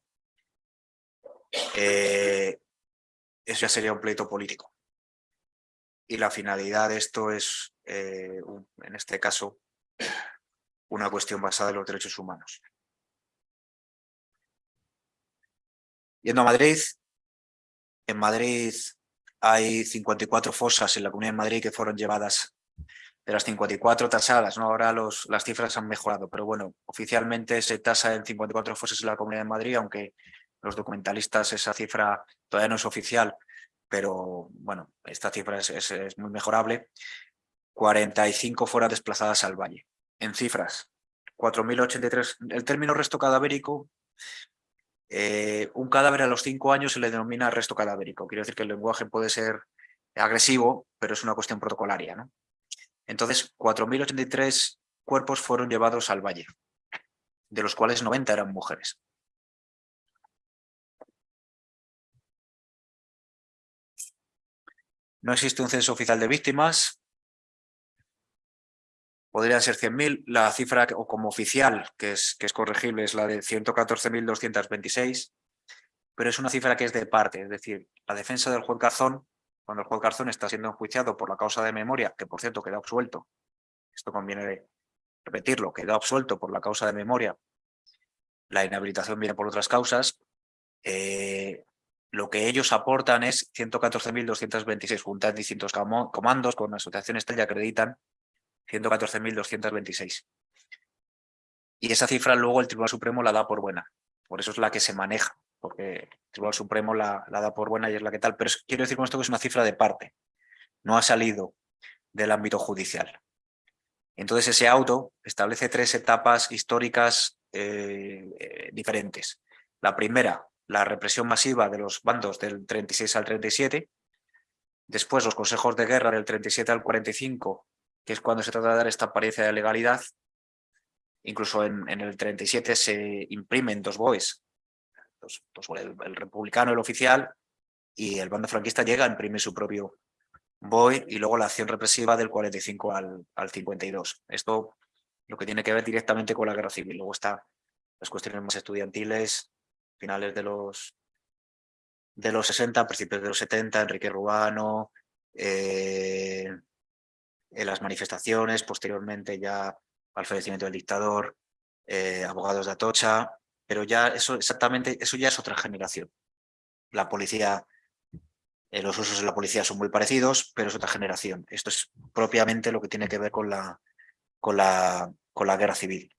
C: eh, eso ya sería un pleito político. Y la finalidad de esto es, eh, en este caso, una cuestión basada en los derechos humanos. Yendo a Madrid, en Madrid hay 54 fosas en la Comunidad de Madrid que fueron llevadas de las 54 tasadas, ¿no? ahora los, las cifras han mejorado, pero bueno, oficialmente se tasa en 54 fosas en la Comunidad de Madrid, aunque los documentalistas esa cifra todavía no es oficial, pero bueno, esta cifra es, es- es muy mejorable. 45 fueron desplazadas al valle. En cifras, 4.083. El término resto cadavérico, eh, un cadáver a los 5 años se le denomina resto cadavérico. Quiero decir que el lenguaje puede ser agresivo, pero es una cuestión protocolaria, ¿no? Entonces, 4.083 cuerpos fueron llevados al valle, de los cuales 90 eran mujeres. No existe un censo oficial de víctimas. Podrían ser 100.000. La cifra o como oficial, que es, que es corregible, es la de 114.226, pero es una cifra que es de parte, es decir, la defensa del juez Garzón, cuando el juez Garzón está siendo enjuiciado por la causa de memoria, que por cierto queda absuelto, esto conviene repetirlo, quedó absuelto por la causa de memoria, la inhabilitación viene por otras causas, eh, lo que ellos aportan es 114.226, juntas distintos comandos con asociaciones tal y acreditan 114.226. Y esa cifra luego el Tribunal Supremo la da por buena, por eso es la que se maneja, porque el Tribunal Supremo la, la da por buena y es la que tal, pero quiero decir con esto que es una cifra de parte, no ha salido del ámbito judicial. Entonces ese auto establece tres etapas históricas eh, eh, diferentes. La primera, la represión masiva de los bandos del 36 al 37, después los consejos de guerra del 37 al 45, que es cuando se trata de dar esta apariencia de legalidad, incluso en, el 37 se imprimen dos BOEs, el, el, republicano, el oficial, y el bando franquista llega a imprimir su propio voy y luego la acción represiva del 45 al, al 52. Esto lo que tiene que ver directamente con la guerra civil. Luego está las cuestiones más estudiantiles, finales de los, de los 60, principios de los 70, Enrique Rubano, eh, en las manifestaciones, posteriormente ya al fallecimiento del dictador, eh, abogados de Atocha, pero ya eso exactamente, eso ya es otra generación. La policía eh, los usos de la policía son muy parecidos, pero es otra generación. Esto es propiamente lo que tiene que ver con la, con la, con la guerra civil.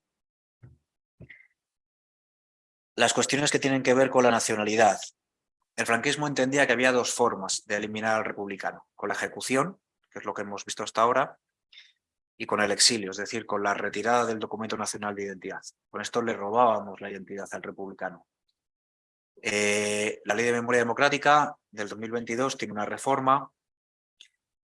C: Las cuestiones que tienen que ver con la nacionalidad. El franquismo entendía que había dos formas de eliminar al republicano, con la ejecución, que es lo que hemos visto hasta ahora, y con el exilio, es decir, con la retirada del documento nacional de identidad. Con esto le robábamos la identidad al republicano. Eh, la Ley de Memoria Democrática del 2022 tiene una reforma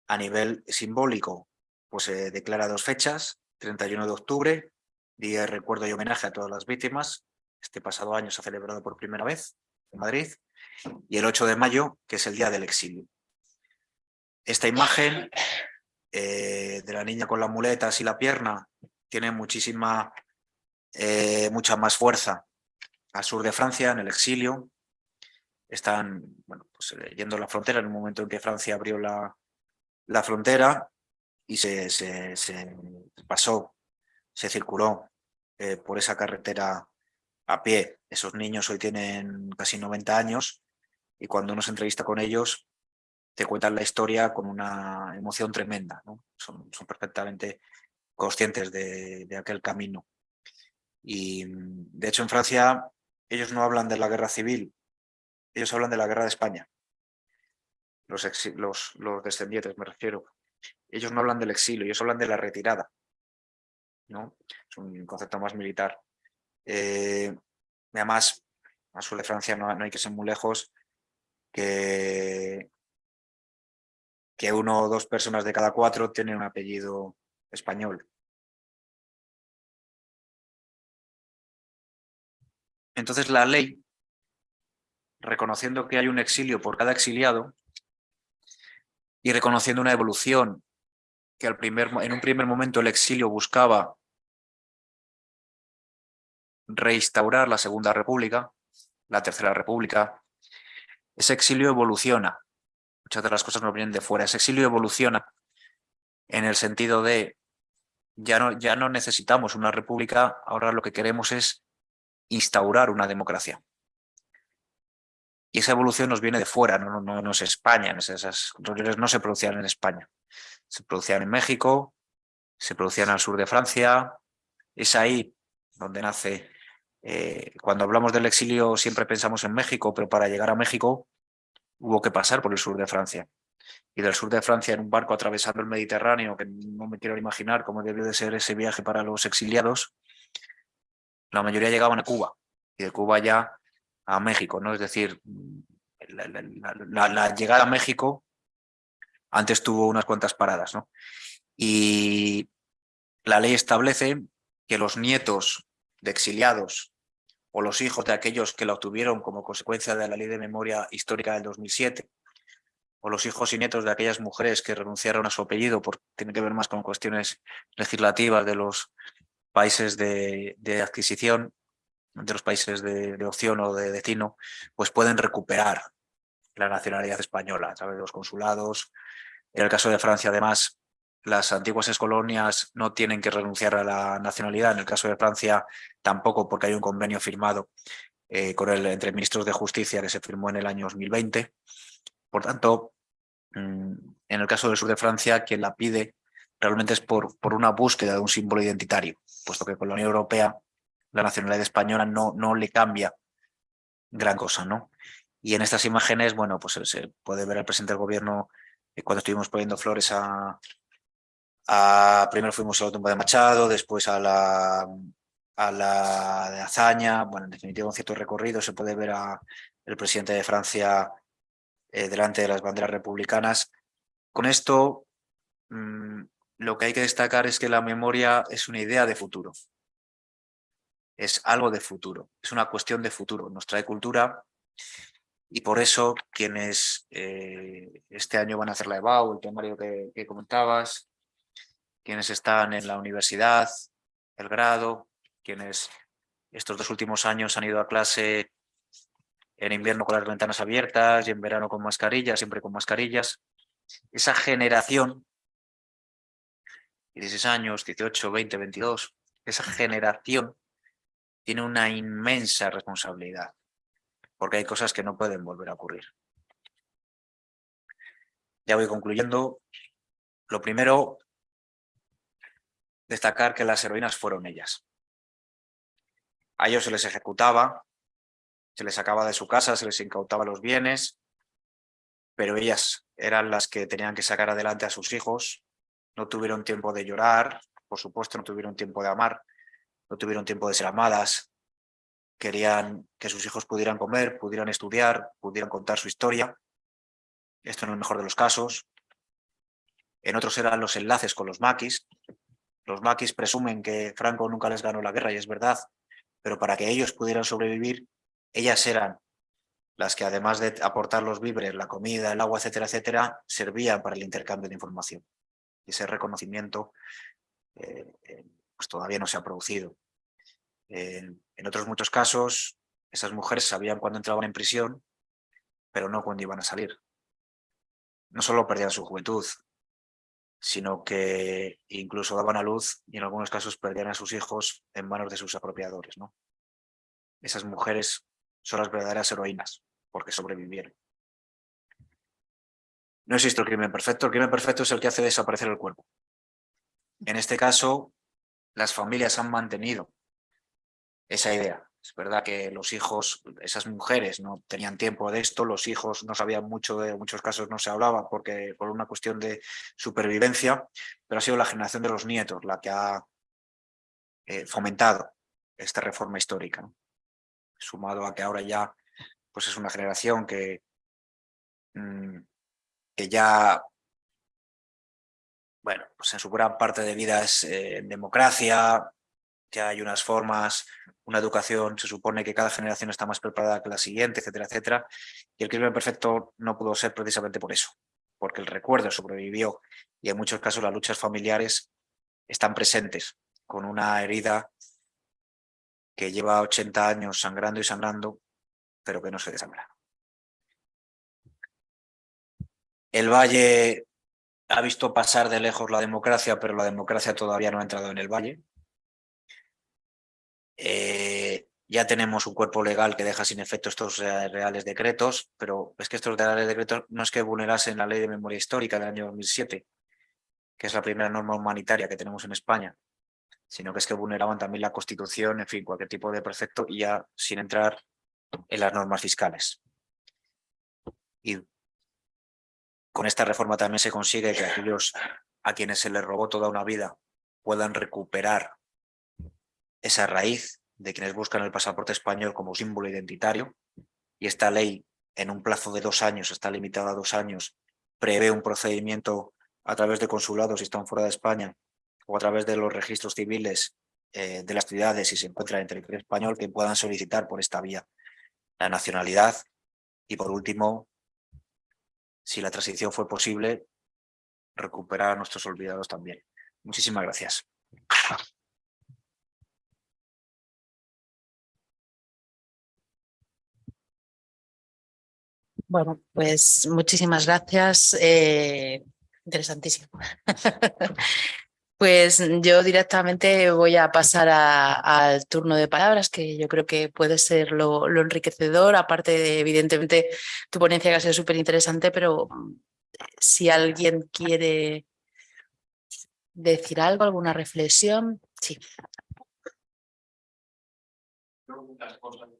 C: a nivel simbólico, pues se declara dos fechas, 31 de octubre, Día de Recuerdo y Homenaje a todas las víctimas, este pasado año se ha celebrado por primera vez en Madrid, y el 8 de mayo, que es el Día del Exilio. Esta imagen eh, de la niña con las muletas y la pierna tiene muchísima, eh, mucha más fuerza al sur de Francia, en el exilio. Están bueno, pues, eh, yendo la frontera en un momento en que Francia abrió la, la frontera y se, se, pasó, se circuló por esa carretera a pie. Esos niños hoy tienen casi 90 años y cuando uno se entrevista con ellos te cuentan la historia con una emoción tremenda. ¿no? Son, perfectamente conscientes de, aquel camino. Y de hecho en Francia ellos no hablan de la guerra civil, ellos hablan de la guerra de España. Los, descendientes, me refiero. Ellos no hablan del exilio, ellos hablan de la retirada. ¿no? Es un concepto más militar. Eh, además, a sur de Francia no, hay que ser muy lejos, que, que uno o dos personas de cada cuatro tienen un apellido español. Entonces la ley, reconociendo que hay un exilio por cada exiliado y reconociendo una evolución que al primer, en un primer momento el exilio buscaba reinstaurar la Segunda República, la Tercera República, ese exilio evoluciona. Muchas de las cosas no vienen de fuera. Ese exilio evoluciona en el sentido de ya no, ya no necesitamos una república, ahora lo que queremos es instaurar una democracia. Y esa evolución nos viene de fuera, no, no, no es España, esas reuniones no se producían en España. Se producían en México, se producían al sur de Francia, es ahí donde nace... Eh, cuando hablamos del exilio siempre pensamos en México, pero para llegar a México hubo que pasar por el sur de Francia. Y del sur de Francia en un barco atravesando el Mediterráneo, que no me quiero imaginar cómo debió de ser ese viaje para los exiliados, la mayoría llegaban a Cuba y de Cuba ya a México, ¿no? Es decir, la, llegada a México antes tuvo unas cuantas paradas, ¿no? Y la ley establece que los nietos de exiliados o los hijos de aquellos que la obtuvieron como consecuencia de la ley de memoria histórica del 2007 o los hijos y nietos de aquellas mujeres que renunciaron a su apellido, porque tiene que ver más con cuestiones legislativas de los países de, adquisición, de los países de, opción o de destino, pues pueden recuperar la nacionalidad española a través de los consulados. En el caso de Francia, además, las antiguas excolonias no tienen que renunciar a la nacionalidad. En el caso de Francia, tampoco, porque hay un convenio firmado eh, con el, entre ministros de Justicia que se firmó en el año 2020. Por tanto, mm, en el caso del sur de Francia, quien la pide realmente es por, por una búsqueda de un símbolo identitario, puesto que con la Unión Europea la nacionalidad española no, no le cambia gran cosa. ¿no? Y en estas imágenes, bueno, pues se puede ver al presidente del gobierno eh, cuando estuvimos poniendo flores a, primero fuimos a la tumba de Machado, después a la, a la de Azaña, bueno, en definitiva un cierto recorrido, se puede ver a el presidente de Francia eh, delante de las banderas republicanas. Con esto, mm, lo que hay que destacar es que la memoria es una idea de futuro. Es algo de futuro, es una cuestión de futuro. Nos trae cultura y por eso quienes eh, este año van a hacer la EBAU, el temario que comentabas, quienes están en la universidad, el grado, quienes estos dos últimos años han ido a clase en invierno con las ventanas abiertas y en verano con mascarillas, siempre con mascarillas. Esa generación, 16 años, 18, 20, 22, esa generación tiene una inmensa responsabilidad, porque hay cosas que no pueden volver a ocurrir. Ya voy concluyendo. Lo primero, destacar que las heroínas fueron ellas. A ellos se les ejecutaba, se les sacaba de su casa, se les incautaba los bienes, pero ellas eran las que tenían que sacar adelante a sus hijos, no tuvieron tiempo de llorar, por supuesto no tuvieron tiempo de amar, no tuvieron tiempo de ser amadas, querían que sus hijos pudieran comer, pudieran estudiar, pudieran contar su historia. Esto en el mejor de los casos. En otros eran los enlaces con los maquis, los maquis presumen que Franco nunca les ganó la guerra y es verdad, pero para que ellos pudieran sobrevivir, ellas eran las que además de aportar los víveres, la comida, el agua, etcétera, etcétera, servían para el intercambio de información. Y ese reconocimiento eh, eh, pues todavía no se ha producido. en otros muchos casos, esas mujeres sabían cuándo entraban en prisión, pero no cuándo iban a salir. No solo perdían su juventud, sino que incluso daban a luz y en algunos casos perdían a sus hijos en manos de sus apropiadores. ¿no? Esas mujeres son las verdaderas heroínas, porque sobrevivieron. No existe el crimen perfecto, el crimen perfecto es el que hace desaparecer el cuerpo. En este caso, las familias han mantenido esa idea. Es verdad que los hijos, esas mujeres no tenían tiempo de esto, los hijos no sabían mucho, de muchos casos no se hablaba porque por una cuestión de supervivencia, pero ha sido la generación de los nietos la que ha eh, fomentado esta reforma histórica. Sumado a que ahora ya pues es una generación que, mm, que ya bueno, pues en su gran parte de vida es eh, democracia, que hay unas formas, una educación, se supone que cada generación está más preparada que la siguiente, etcétera, etcétera. Y el crimen perfecto no pudo ser precisamente por eso, porque el recuerdo sobrevivió y en muchos casos las luchas familiares están presentes con una herida que lleva 80 años sangrando y sangrando, pero que no se desangra. El Valle ha visto pasar de lejos la democracia, pero la democracia todavía no ha entrado en el Valle. Eh, ya tenemos un cuerpo legal que deja sin efecto estos reales decretos, pero es que estos reales decretos no es que vulnerasen la ley de memoria histórica del año 2007, que es la primera norma humanitaria que tenemos en España, sino que es que vulneraban también la Constitución, en fin, cualquier tipo de precepto y ya sin entrar en las normas fiscales. Y con esta reforma también se consigue que aquellos a quienes se les robó toda una vida puedan recuperar esa raíz de quienes buscan el pasaporte español como símbolo identitario y esta ley en un plazo de dos años, está limitada a dos años, prevé un procedimiento a través de consulados si están fuera de España o a través de los registros civiles eh, de las ciudades si se encuentran en territorio español que puedan solicitar por esta vía la nacionalidad y por último si la transición fue posible, recuperar a nuestros olvidados también. Muchísimas gracias.
B: Bueno, pues muchísimas gracias. eh, interesantísimo. *laughs* Pues yo directamente voy a pasar al turno de palabras, que yo creo que puede ser lo, enriquecedor, aparte de, evidentemente, tu ponencia que ha sido súper interesante, pero mm, si alguien quiere decir algo, alguna reflexión, sí.
D: Yo muchas cosas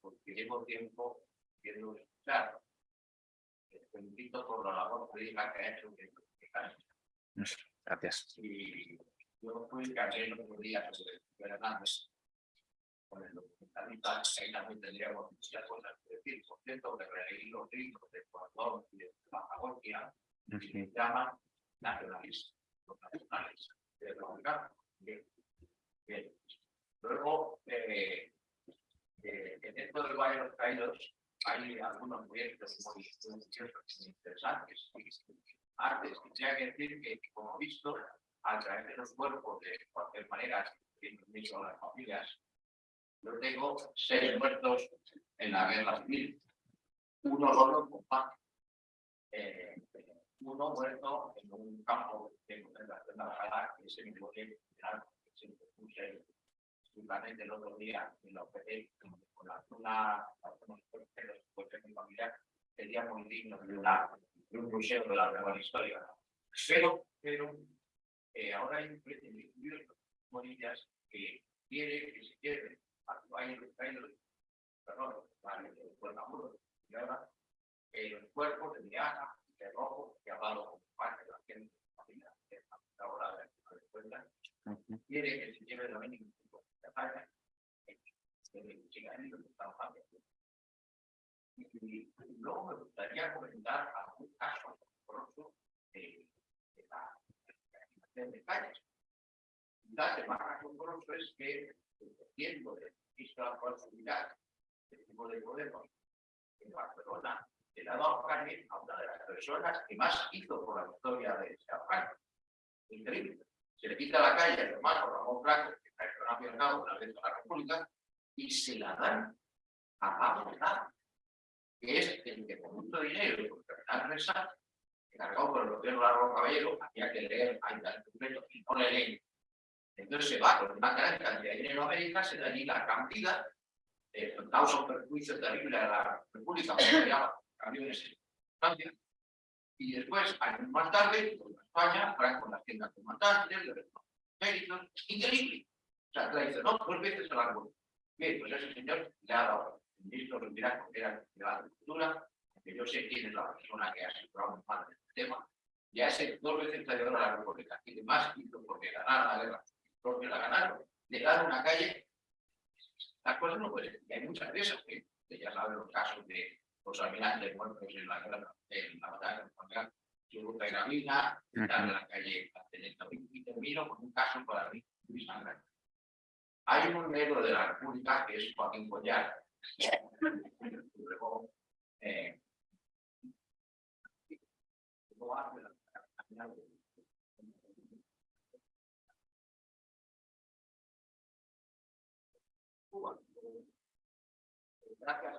D: porque llevo tiempo viendo Te felicito por la labor política que ha hecho que que.
C: Gracias.
D: Y yo fui cayendo por día sobre Fernández. Con el documentalista, ahí también tendríamos muchas cosas que decir. Por cierto, que releí los libros de Ecuador y de Patagonia, y se llaman nacionalistas, los nacionales. de Dominicana. Bien. Bien. Luego, eh, eh, en esto del Valle de los Caídos hay algunos proyectos muy, interesantes. Antes, quisiera decir que, como visto, a través de los cuerpos, de cualquier manera, permiso a las familias, yo tengo seis muertos en la guerra civil. Uno solo en combate. Eh, uno muerto en un campo de concentración de Alcalá, que se me que se me puse justamente el otro día en la OPD, con la zona, algunos pues de mi familia, sería muy digno de, una, de un museo de la nueva historia. Pero, pero, eh, ahora hay un pretendido Morillas que quiere que se quede a su año de caído, perdón, y ahora el cuerpo de Diana, de rojo, que ha dado como parte de la gente de la familia, que es la hora de la cuenta, quiere que se lleve también ningún Y luego me gustaría comentar algún caso pronto de, la de de calles. La semana asombroso es que, dependiendo del ministro de la Seguridad, el tipo de Podemos, en Barcelona, le ha dado a una de las personas que más hizo por la historia de España. Increíble. Se le quita la calle al hermano Ramón Blanco, está nacional vez de la República, y se la dan a Pablo Nada, que es el que con mucho dinero y con terminar resa, encargado por el gobierno de la Caballero, había que leer el documento y no le leen. Entonces se va con una gran cantidad de dinero a América, se da allí la cantidad, eh, causa un perjuicio terrible a la República, se llama, camiones en Francia, y después, años más tarde, con España, Franco las tiendas comandantes, reconocen méritos, increíble. O sea, traicionó dos veces al árbol. Bien, pues ese señor le ha dado, el ministro Rendirá, que era de la agricultura, que yo sé quién es la persona que ha asegurado más de este tema, ya es dos veces traidor a la República, y además hizo porque ganaron la guerra, porque la ganaron, le dan una calle, las cosas no pueden ser, y hay muchas de esas que, que ya saben los casos de los almirantes muertos en la guerra, en la batalla de Churruca y Gravina, en la calle Castelleta, y termino con un caso para mí muy sangrante. Hay un negro de la República que es Joaquín Collar. Gracias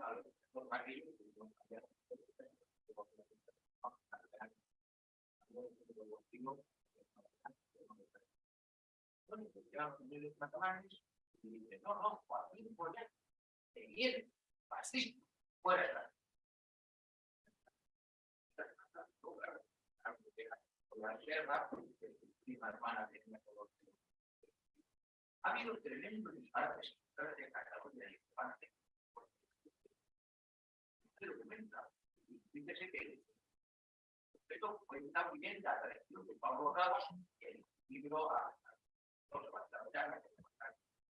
D: ya los catalanes y dice, no, no, Joaquín Boyer, te viene, así, fuera. Con la guerra, prima hermana tenía todo. Ha habido tremendos disparates de Cataluña y España. Se documenta. Fíjese que esto cuenta muy bien la tradición de Pablo Ramos, el libro a los batallones.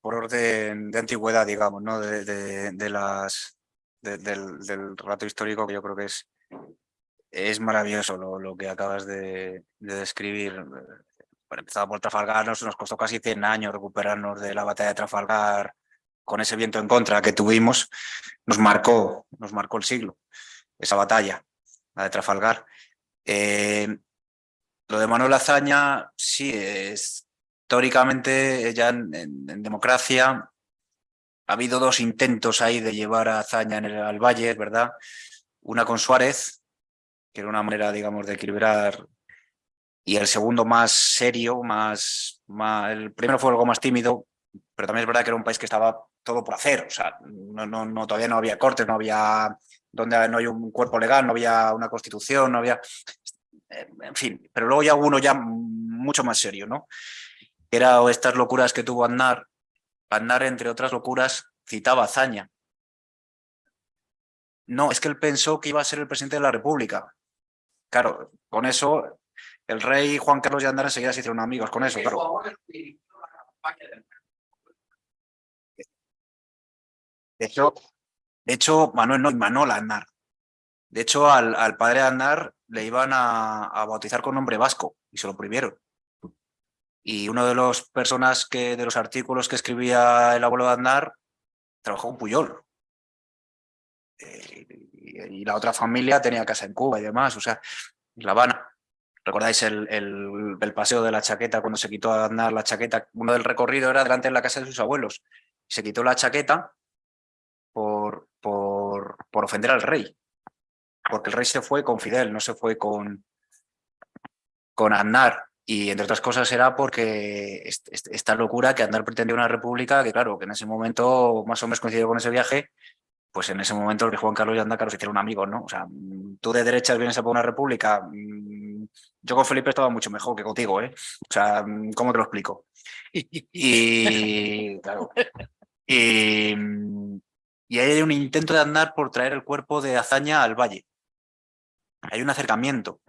D: por
C: orden de antigüedad, digamos, ¿no? De, las de- del, del relato histórico que yo creo que es, es maravilloso lo, que acabas de, de describir. Bueno, empezado por Trafalgar, nos, nos costó casi 100 años recuperarnos de la batalla de Trafalgar con ese viento en contra que tuvimos. Nos marcó, nos marcó el siglo, esa batalla, la de Trafalgar. Eh, lo de Manuel Azaña, sí, es, históricamente ya en, democracia ha habido dos intentos ahí de llevar a Azaña en el, al Valle, ¿verdad? Una con Suárez, que era una manera, digamos, de equilibrar, y el segundo más serio, más, el primero fue algo más tímido, pero también es verdad que era un país que estaba todo por hacer, o sea, no, no, todavía no había cortes, no había, donde no hay un cuerpo legal, no había una constitución, no había, eh, en fin, pero luego ya uno ya mucho más serio, ¿no? Era estas locuras que tuvo Aznar, Aznar, entre otras locuras, citaba a Azaña. No, es que él pensó que iba a ser el presidente de la República. Claro, con eso el rey Juan Carlos y Aznar enseguida se hicieron amigos con eso, claro. De hecho, de hecho Manuel no, Manuel Aznar. De hecho, al, al padre de le iban a, a bautizar con nombre vasco y se lo prohibieron. Y uno de los personas que, de los artículos que escribía el abuelo de Aznar, trabajó con Puyol. Eh, y, la otra familia tenía casa en Cuba y demás, o sea, en La Habana. ¿Recordáis el, el, el paseo de la chaqueta cuando se quitó a Aznar la chaqueta? Uno del recorrido era delante de la casa de sus abuelos. Se quitó la chaqueta por, por, por ofender al rey. Porque el rey se fue con Fidel, no se fue con, con Aznar. Y entre otras cosas era porque est- est- esta locura que Aznar pretendía una república, que claro, que en ese momento más o menos coincidió con ese viaje, pues en ese momento Juan Carlos y Aznar, claro, se hicieron amigos, ¿no? O sea, mm, tú de derechas vienes a por una república, mm, yo con Felipe estaba mucho mejor que contigo, ¿eh? O sea, mm, ¿cómo te lo explico? Y, claro, y, y hay un intento de andar por traer el cuerpo de Azaña al valle. Hay un acercamiento.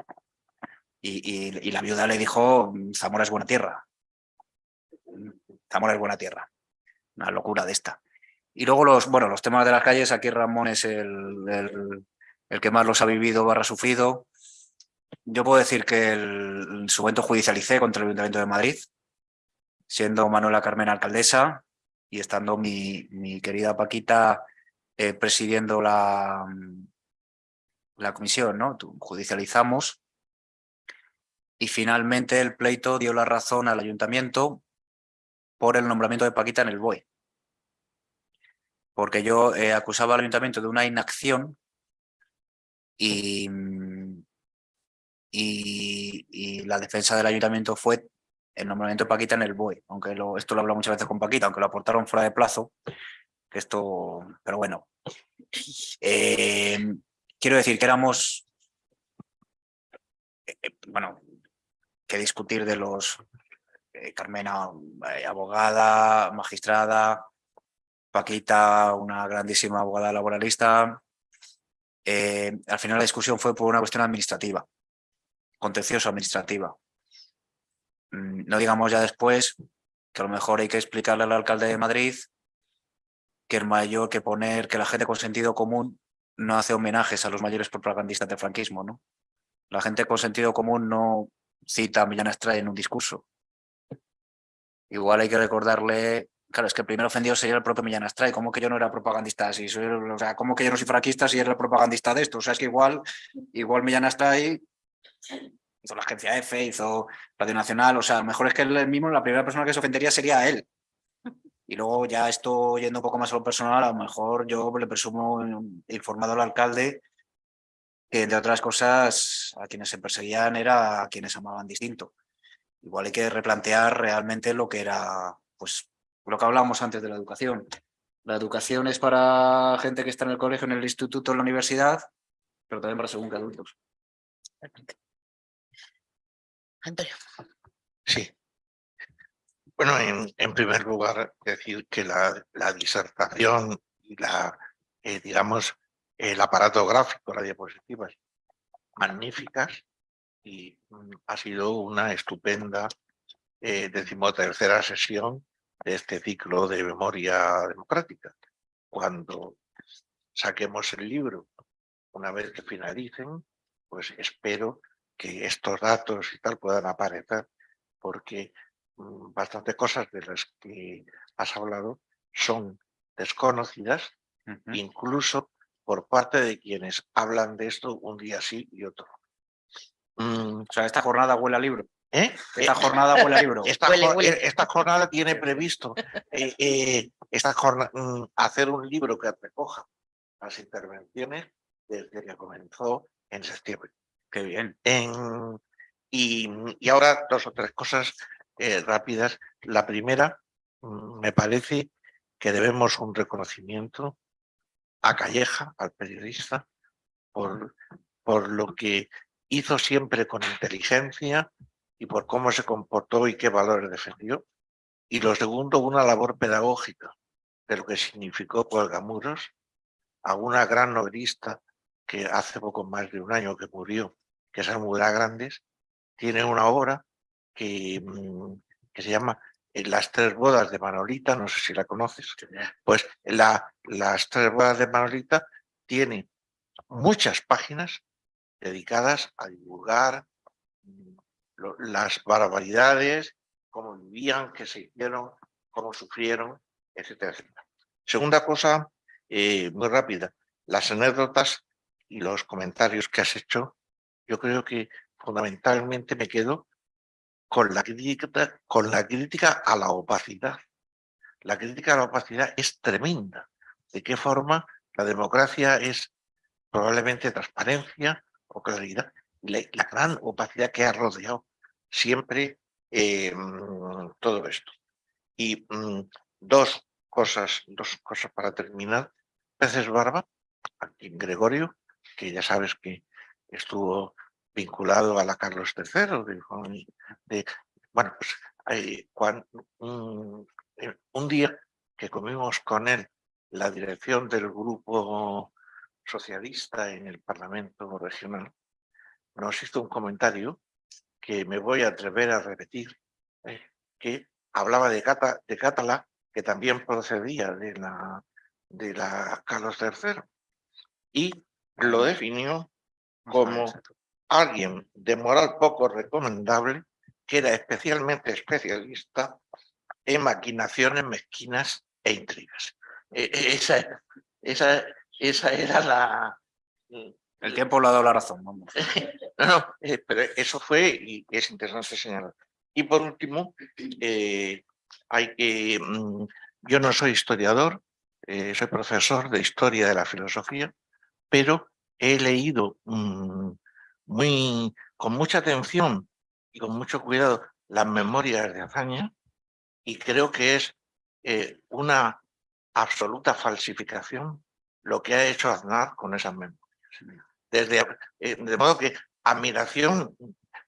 C: Y, la viuda le dijo, Zamora es buena tierra. Zamora es buena tierra. Una locura de esta. Y luego los, bueno, los temas de las calles, aquí Ramón es el, el- el que más los ha vivido barra sufrido. Yo puedo decir que el, en su momento judicialicé contra el Ayuntamiento de Madrid, siendo Manuela Carmen alcaldesa y estando mi, mi querida Paquita eh, presidiendo la, la comisión, ¿no? Judicializamos y finalmente el pleito dio la razón al ayuntamiento por el nombramiento de Paquita en el BOE. Porque yo eh, acusaba al ayuntamiento de una inacción y, y, la defensa del ayuntamiento fue el nombramiento de Paquita en el BOE, aunque esto lo he muchas veces con Paquita, aunque lo aportaron fuera de plazo, que esto, pero bueno. Eh, quiero decir que éramos, eh, bueno, que discutir de los, eh, Carmena, eh, abogada, magistrada, Paquita, una grandísima abogada laboralista. Eh, al final la discusión fue por una cuestión administrativa, contencioso administrativa. Mm, No digamos ya después que a lo mejor hay que explicarle al alcalde de Madrid que el mayor que poner que la gente con sentido común no hace homenajes a los mayores propagandistas del franquismo, ¿no? La gente con sentido común no cita a Millán Astray en un discurso. Igual hay que recordarle, claro, es que el primer ofendido sería el propio Millán Astray, ¿cómo que yo no era propagandista? Si o sea, ¿cómo que yo no soy franquista si era el propagandista de esto? O sea, es que igual, igual Millán Astray hizo la agencia F, hizo Radio Nacional, o sea, a lo mejor es que él mismo, la primera persona que se ofendería sería él. Y luego ya esto yendo un poco más a lo personal, a lo mejor yo le presumo informado al alcalde que entre otras cosas a quienes se perseguían era a quienes amaban distinto. Igual hay que replantear realmente lo que era, pues, lo que hablábamos antes de la educación. La educación es para gente que está en el colegio, en el instituto, en la universidad, pero también para según que adultos.
B: Antonio.
E: Sí. Bueno, en, en primer lugar, decir que la, la disertación y la, eh, digamos, el aparato gráfico, las diapositivas, magníficas, y mm, ha sido una estupenda eh, decimotercera sesión de este ciclo de memoria democrática. Cuando saquemos el libro, una vez que finalicen, pues espero que estos datos y tal puedan aparecer, porque mm, bastantes cosas de las que has hablado son desconocidas, incluso por parte de quienes hablan de esto un día sí y otro. Mm,
C: O sea, esta jornada huele a libro.
E: ¿eh?
C: Esta jornada huele a *laughs* libro.
E: esta,
B: Huele,
E: jor-
B: huele.
E: eh, esta jornada tiene previsto eh, eh, esta jorna- mm, hacer un libro que recoja las intervenciones desde que comenzó en septiembre.
C: Qué bien.
E: En- y, y ahora dos o tres cosas rápidas. La primera, mm, me parece que debemos un reconocimiento a Calleja, al periodista, por, por lo que hizo siempre con inteligencia y por cómo se comportó y qué valores defendió. Y lo segundo, una labor pedagógica de lo que significó Cuelgamuros a una gran novelista que hace poco más de un año que murió, que es Almudena Grandes, tiene una obra que, mm, que se llama eh, Las tres bodas de Manolita, no sé si la conoces. Pues la, Las tres bodas de Manolita tiene muchas páginas dedicadas a divulgar mm, lo- las barbaridades, cómo vivían, qué se hicieron, cómo sufrieron, etcétera, etcétera. Segunda cosa, eh, muy rápida, las anécdotas y los comentarios que has hecho, yo creo que fundamentalmente me quedo con la crítica, con la crítica a la opacidad. La crítica a la opacidad es tremenda. ¿De qué forma la democracia es probablemente transparencia o claridad? La, gran opacidad que ha rodeado siempre mm, todo esto. Y mm, dos cosas, dos cosas para terminar. Peces Barba, aquí en Gregorio, que ya sabes que estuvo vinculado a la Carlos III, de, bueno, pues eh, un, eh, un día que comimos con él la dirección del grupo socialista en el Parlamento regional, nos hizo un comentario que me voy a atrever a repetir, eh, que hablaba de, Cata, de Catalá, que también procedía de la, de la Carlos III, y lo definió como alguien de moral poco recomendable que era especialmente especialista en maquinaciones mezquinas e intrigas. E- e- Esa, esa, esa era la...
C: El tiempo le ha dado la razón. Vamos. *laughs*
E: No, no, eh, pero eso fue y es interesante señalar. Y por último, eh, hay que... mm, Yo no soy historiador, eh, soy profesor de historia de la filosofía, pero he leído mm, muy, con mucha atención y con mucho cuidado las memorias de Azaña y creo que es eh, una absoluta falsificación lo que ha hecho Aznar con esas memorias. Desde, eh, de modo que admiración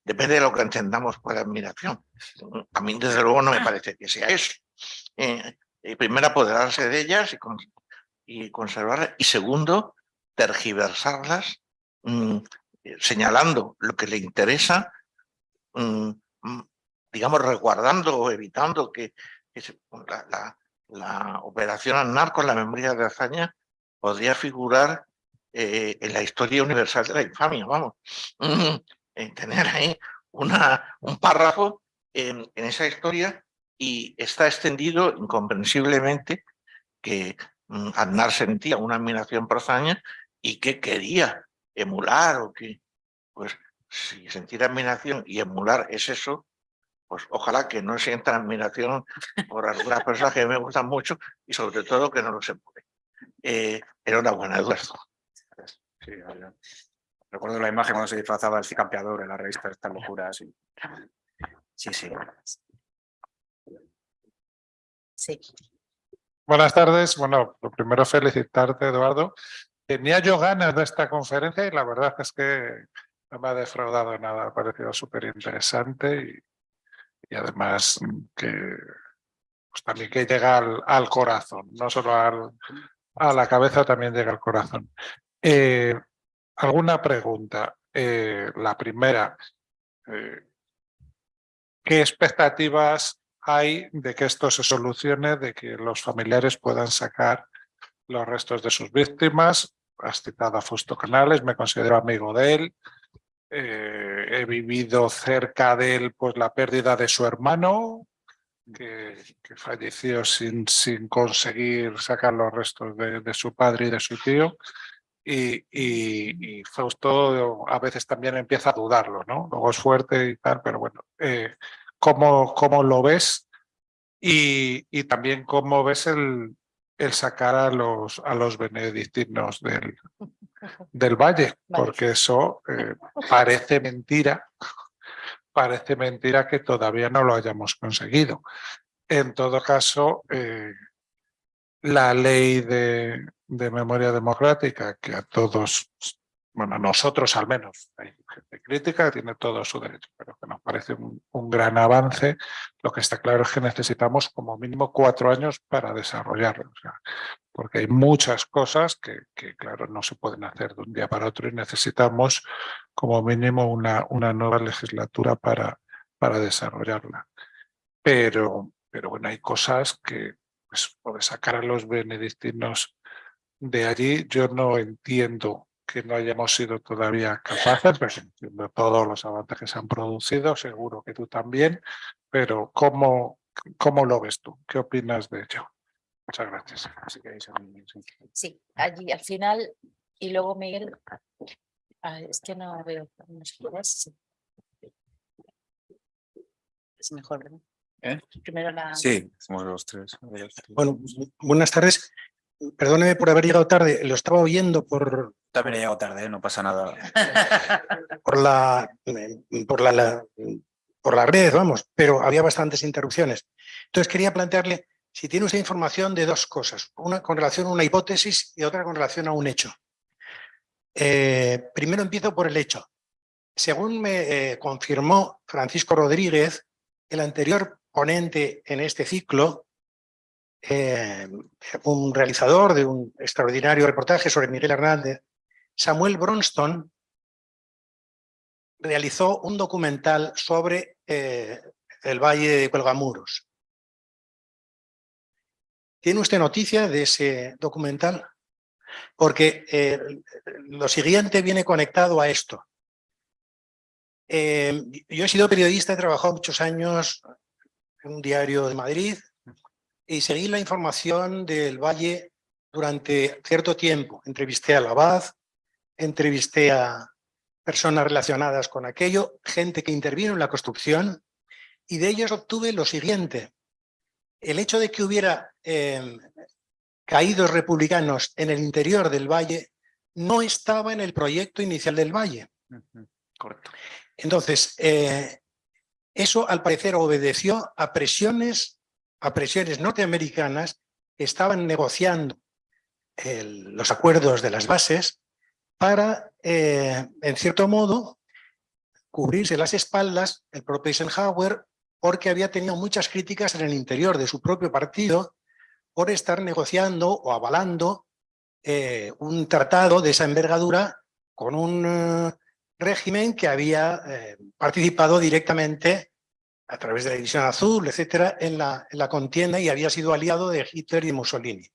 E: depende de lo que entendamos por admiración. A mí, desde luego, no me parece que sea eso. Eh, primero, apoderarse de ellas y, con- y conservarlas. Y segundo, tergiversarlas, mm, señalando lo que le interesa, mm, mm, digamos, resguardando o evitando que, la, operación Aznar con la memoria de hazaña podría figurar eh, en la historia universal de la infamia, vamos. Mm, en tener ahí una, un párrafo en, esa historia y está extendido incomprensiblemente que Aznar sentía una admiración por Azaña y que quería emular o que, pues, si sentir admiración y emular es eso, pues ojalá que no sienta admiración por algunas personas que me gustan mucho y sobre todo que no los emule. Eh, enhorabuena, Eduardo.
C: Sí, ya, ya. Recuerdo la imagen cuando se disfrazaba el cicampeador en la revista de estas locuras. y- Sí, sí.
B: Sí.
F: Buenas tardes. Bueno, lo primero felicitarte, Eduardo. Tenía yo ganas de esta conferencia y la verdad es que no me ha defraudado nada. Ha parecido súper interesante y, además que pues también que llega al, corazón, no solo a la cabeza, también llega al corazón. Eh, ¿Alguna pregunta? Eh, la primera, eh, ¿qué expectativas hay de que esto se solucione, de que los familiares puedan sacar los restos de sus víctimas? Has citado a Fusto Canales, me considero amigo de él. Eh, he vivido cerca de él pues, la pérdida de su hermano, que, falleció sin, sin conseguir sacar los restos de, su padre y de su tío. Y, y, y, Fausto a veces también empieza a dudarlo, ¿no? Luego es fuerte y tal, pero bueno, eh, ¿cómo, ¿cómo, lo ves? Y, y, también cómo ves el, el sacar a los, a los benedictinos del, *laughs* del valle,
B: Vale.
F: porque eso eh, parece mentira, *laughs* parece mentira que todavía no lo hayamos conseguido. En todo caso, eh, la ley de, de, memoria democrática, que a todos, bueno, nosotros al menos, hay gente crítica, tiene todo su derecho, pero que nos parece un, gran avance. Lo que está claro es que necesitamos como mínimo cuatro años para desarrollarlo, porque hay muchas cosas que, que, claro, no se pueden hacer de un día para otro y necesitamos como mínimo una, una nueva legislatura para, para desarrollarla. Pero, pero bueno, hay cosas que, pues, por sacar a los benedictinos de allí, yo no entiendo que no hayamos sido todavía capaces, pues entiendo todos los avances que se han producido, seguro que tú también, pero ¿cómo, cómo lo ves tú? ¿Qué opinas de ello? Muchas gracias.
B: Sí, allí al final, y luego Miguel, ah, es que no veo. Es mejor, ¿verdad?
C: ¿Eh?
B: Primero la...
C: Sí, somos los tres.
G: Bueno, buenas tardes. Perdóneme por haber llegado tarde, lo estaba oyendo por...
C: También he llegado tarde, ¿eh? no pasa nada. *laughs*
G: por la, por la, la, por la red, vamos, pero había bastantes interrupciones. Entonces quería plantearle si tiene usted información de dos cosas, una con relación a una hipótesis y otra con relación a un hecho. Eh, primero empiezo por el hecho. Según me eh, confirmó Francisco Rodríguez, el anterior ponente en este ciclo, eh, un realizador de un extraordinario reportaje sobre Miguel Hernández, Samuel Bronston, realizó un documental sobre eh, el Valle de Cuelgamuros. ¿Tiene usted noticia de ese documental? Porque eh, lo siguiente viene conectado a esto. Yo he sido periodista, he trabajado muchos años en un diario de Madrid y seguí la información del Valle durante cierto tiempo. Entrevisté a Labaz, entrevisté a personas relacionadas con aquello, gente que intervino en la construcción y de ellos obtuve lo siguiente. El hecho de que hubiera eh, caídos republicanos en el interior del Valle no estaba en el proyecto inicial del Valle.
C: Uh -huh. Correcto.
G: Entonces, eh, eso al parecer obedeció a presiones, a presiones norteamericanas estaban negociando los acuerdos de las bases para, eh, en cierto modo, cubrirse las espaldas el propio Eisenhower porque había tenido muchas críticas en el interior de su propio partido por estar negociando o avalando eh, un tratado de esa envergadura con un uh, régimen que había eh, participado directamente a través de la División Azul, etcétera, en la, en la contienda y había sido aliado de Hitler y Mussolini.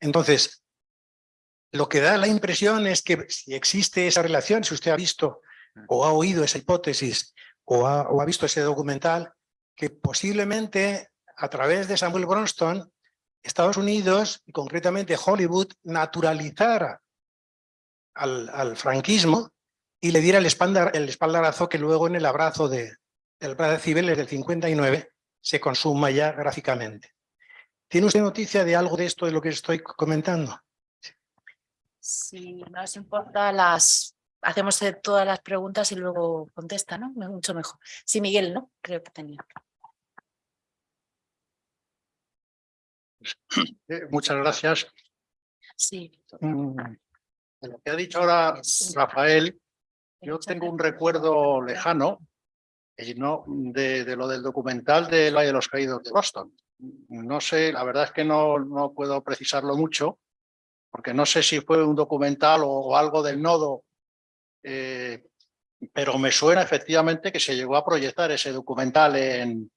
G: Entonces, lo que da la impresión es que si existe esa relación, si usted ha visto o ha oído esa hipótesis o ha, o ha visto ese documental, que posiblemente a través de Samuel Bronston, Estados Unidos y concretamente Hollywood naturalizara al, al franquismo y le diera el, espaldar, el espaldarazo que luego en el abrazo de, del Brazo Cibeles del 59 se consuma ya gráficamente. ¿Tiene usted noticia de algo de esto de lo que estoy comentando?
B: Si no os importa, las hacemos todas las preguntas y luego contesta, ¿no? Mucho mejor. Sí, Miguel, ¿no? Creo que tenía. *coughs*
H: Eh, muchas gracias.
B: Sí.
H: Mm, lo que ha dicho ahora Rafael, yo tengo un recuerdo lejano no de, lo del documental del de los Caídos de Boston. No sé, la verdad es que no, no puedo precisarlo mucho, porque no sé si fue un documental o, algo del nodo eh, pero me suena efectivamente que se llegó a proyectar ese documental en,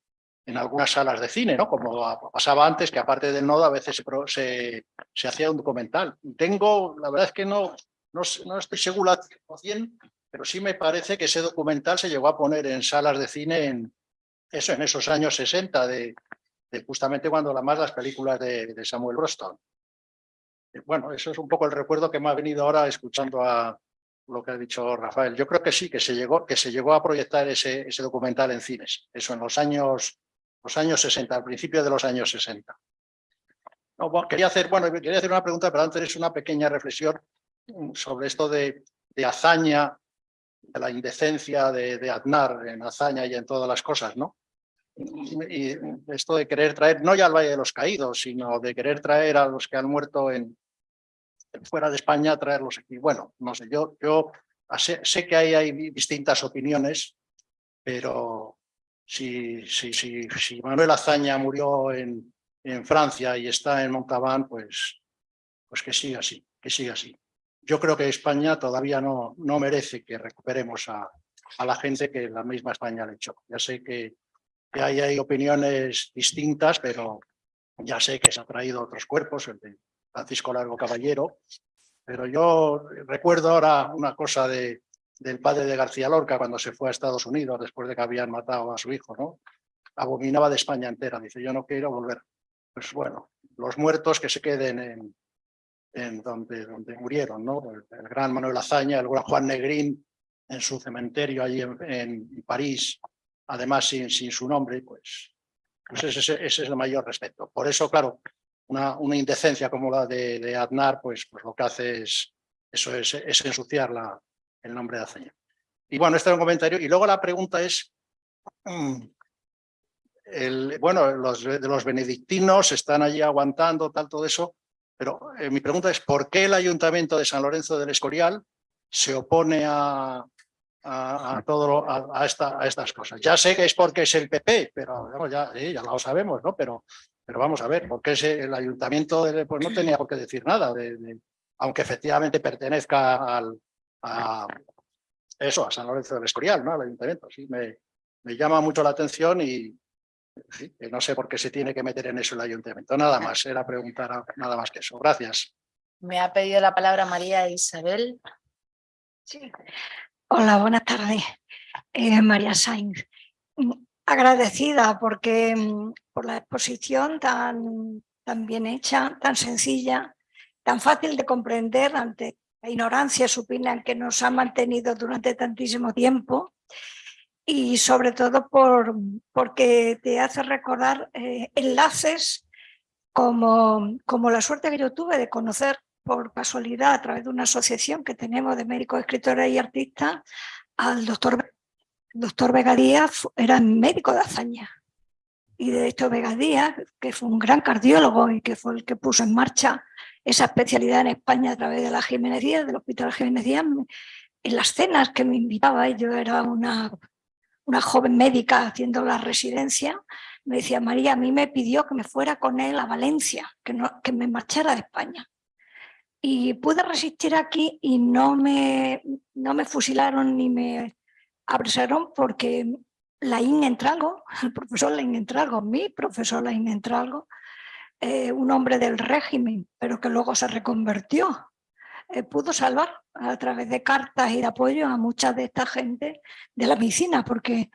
H: en algunas salas de cine, ¿no? Como pasaba antes, que aparte del nodo a veces se, se, se hacía un documental. Tengo, la verdad es que no, no, no estoy 100%, pero sí me parece que ese documental se llegó a poner en salas de cine en, eso, en esos años 60, de, justamente cuando la más las películas de, Samuel Roston. Eh, Bueno, eso es un poco el recuerdo que me ha venido ahora escuchando a lo que ha dicho Rafael. Yo creo que sí, que se llegó, que se llegó a proyectar ese, ese documental en cines, eso en los años, los años 60, al principio de los años 60. No, bueno, quería hacer, bueno, quería hacer una pregunta, pero antes una pequeña reflexión mm, sobre esto de, de hazaña, de la indecencia de, de Aznar en hazaña y en todas las cosas, ¿no? Y esto de querer traer, no ya al Valle de los Caídos, sino de querer traer a los que han muerto en, fuera de España, traerlos aquí. Bueno, no sé, yo, yo sé, sé que ahí hay distintas opiniones, pero si, si, si, si Manuel Azaña murió en, en Francia y está en Montauban, pues, pues que siga así, que siga así. Yo creo que España todavía no, no merece que recuperemos a, a la gente que la misma España le echó. Ya sé que, que ahí hay opiniones distintas, pero ya sé que se han traído otros cuerpos, el de Francisco Largo Caballero, pero yo recuerdo ahora una cosa de, del padre de García Lorca cuando se fue a Estados Unidos después de que habían matado a su hijo, ¿no? Abominaba de España entera, dice, yo no quiero volver. Pues bueno, los muertos que se queden en, en donde, donde murieron, ¿no? El, gran Manuel Azaña, el gran Juan Negrín, en su cementerio allí en, en París, además sin, sin su nombre, pues, pues ese, ese es el mayor respeto. Por eso, claro, una, una indecencia como la de, de Aznar, pues, pues lo que hace es, eso es, es ensuciar la, el nombre de Azaña. Y bueno, este es un comentario. Y luego la pregunta es, mm, el, bueno, los de los benedictinos están allí aguantando, tal, todo eso, pero eh, mi pregunta es, ¿por qué el Ayuntamiento de San Lorenzo del Escorial se opone a, a, a todo lo- a, a esta, a estas cosas? Ya sé que es porque es el PP, pero ya, sí, ya lo sabemos, ¿no? Pero, pero vamos a ver, porque ese, el Ayuntamiento de- pues no tenía por qué decir nada, de- de- aunque efectivamente pertenezca al, a eso, a San Lorenzo del Escorial, ¿no? Al Ayuntamiento, sí, me, me llama mucho la atención y no sé por qué se tiene que meter en eso el Ayuntamiento. Nada *laughs* más, era preguntar nada más que eso. Gracias.
B: Me ha pedido la palabra María Isabel.
I: Sí. Hola, buenas tardes. Eh, María Sainz. Mm, Agradecida porque, mm, por la exposición tan, tan bien hecha, tan sencilla, tan fácil de comprender ante la ignorancia supina que nos ha mantenido durante tantísimo tiempo y sobre todo por, porque te hace recordar eh, enlaces como, como la suerte que yo tuve de conocer por casualidad a través de una asociación que tenemos de médicos, escritores y artistas al doctor, doctor Vega Díaz, era médico de hazaña. Y de hecho Vega Díaz, que fue un gran cardiólogo y que fue el que puso en marcha esa especialidad en España a través de la Jiménez Díaz, del Hospital Jiménez Díaz, en las cenas que me invitaba, yo era una, una joven médica haciendo la residencia, me decía, María, a mí me pidió que me fuera con él a Valencia, que, no, que me marchara de España y pude resistir aquí y no me, no me fusilaron ni me apresaron porque Laín Entralgo, *laughs* el profesor Laín Entralgo, mi profesor Laín Entralgo, eh, un hombre del régimen, pero que luego se reconvertió, eh, pudo salvar a través de cartas y de apoyo a mucha de esta gente de la medicina, porque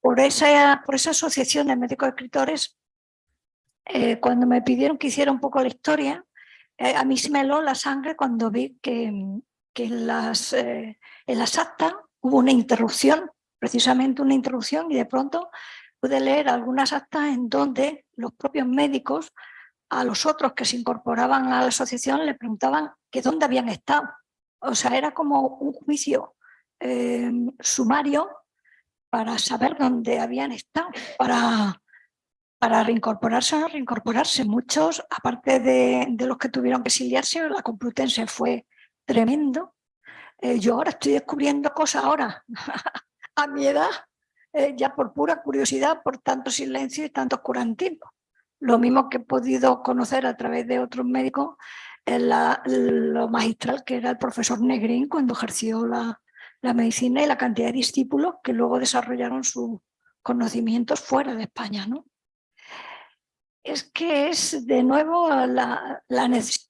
I: por esa, por esa asociación de médicos escritores, eh, cuando me pidieron que hiciera un poco la historia, eh, a mí se me heló la sangre cuando vi que, que en, las, eh, en las actas hubo una interrupción, precisamente una interrupción, y de pronto pude leer algunas actas en donde los propios médicos a los otros que se incorporaban a la asociación le preguntaban que dónde habían estado. O sea, era como un juicio eh, sumario para saber dónde habían estado, para, para reincorporarse o no reincorporarse. Muchos, aparte de, de los que tuvieron que exiliarse, la Complutense fue tremendo. Eh, yo ahora estoy descubriendo cosas ahora, *laughs* a mi edad, eh, ya por pura curiosidad, por tanto silencio y tanto oscurantismo. Lo mismo que he podido conocer a través de otros médicos, la- lo magistral que era el profesor Negrín cuando ejerció la, la medicina y la cantidad de discípulos que luego desarrollaron sus conocimientos fuera de España. ¿no? Es que es de nuevo la, la necesidad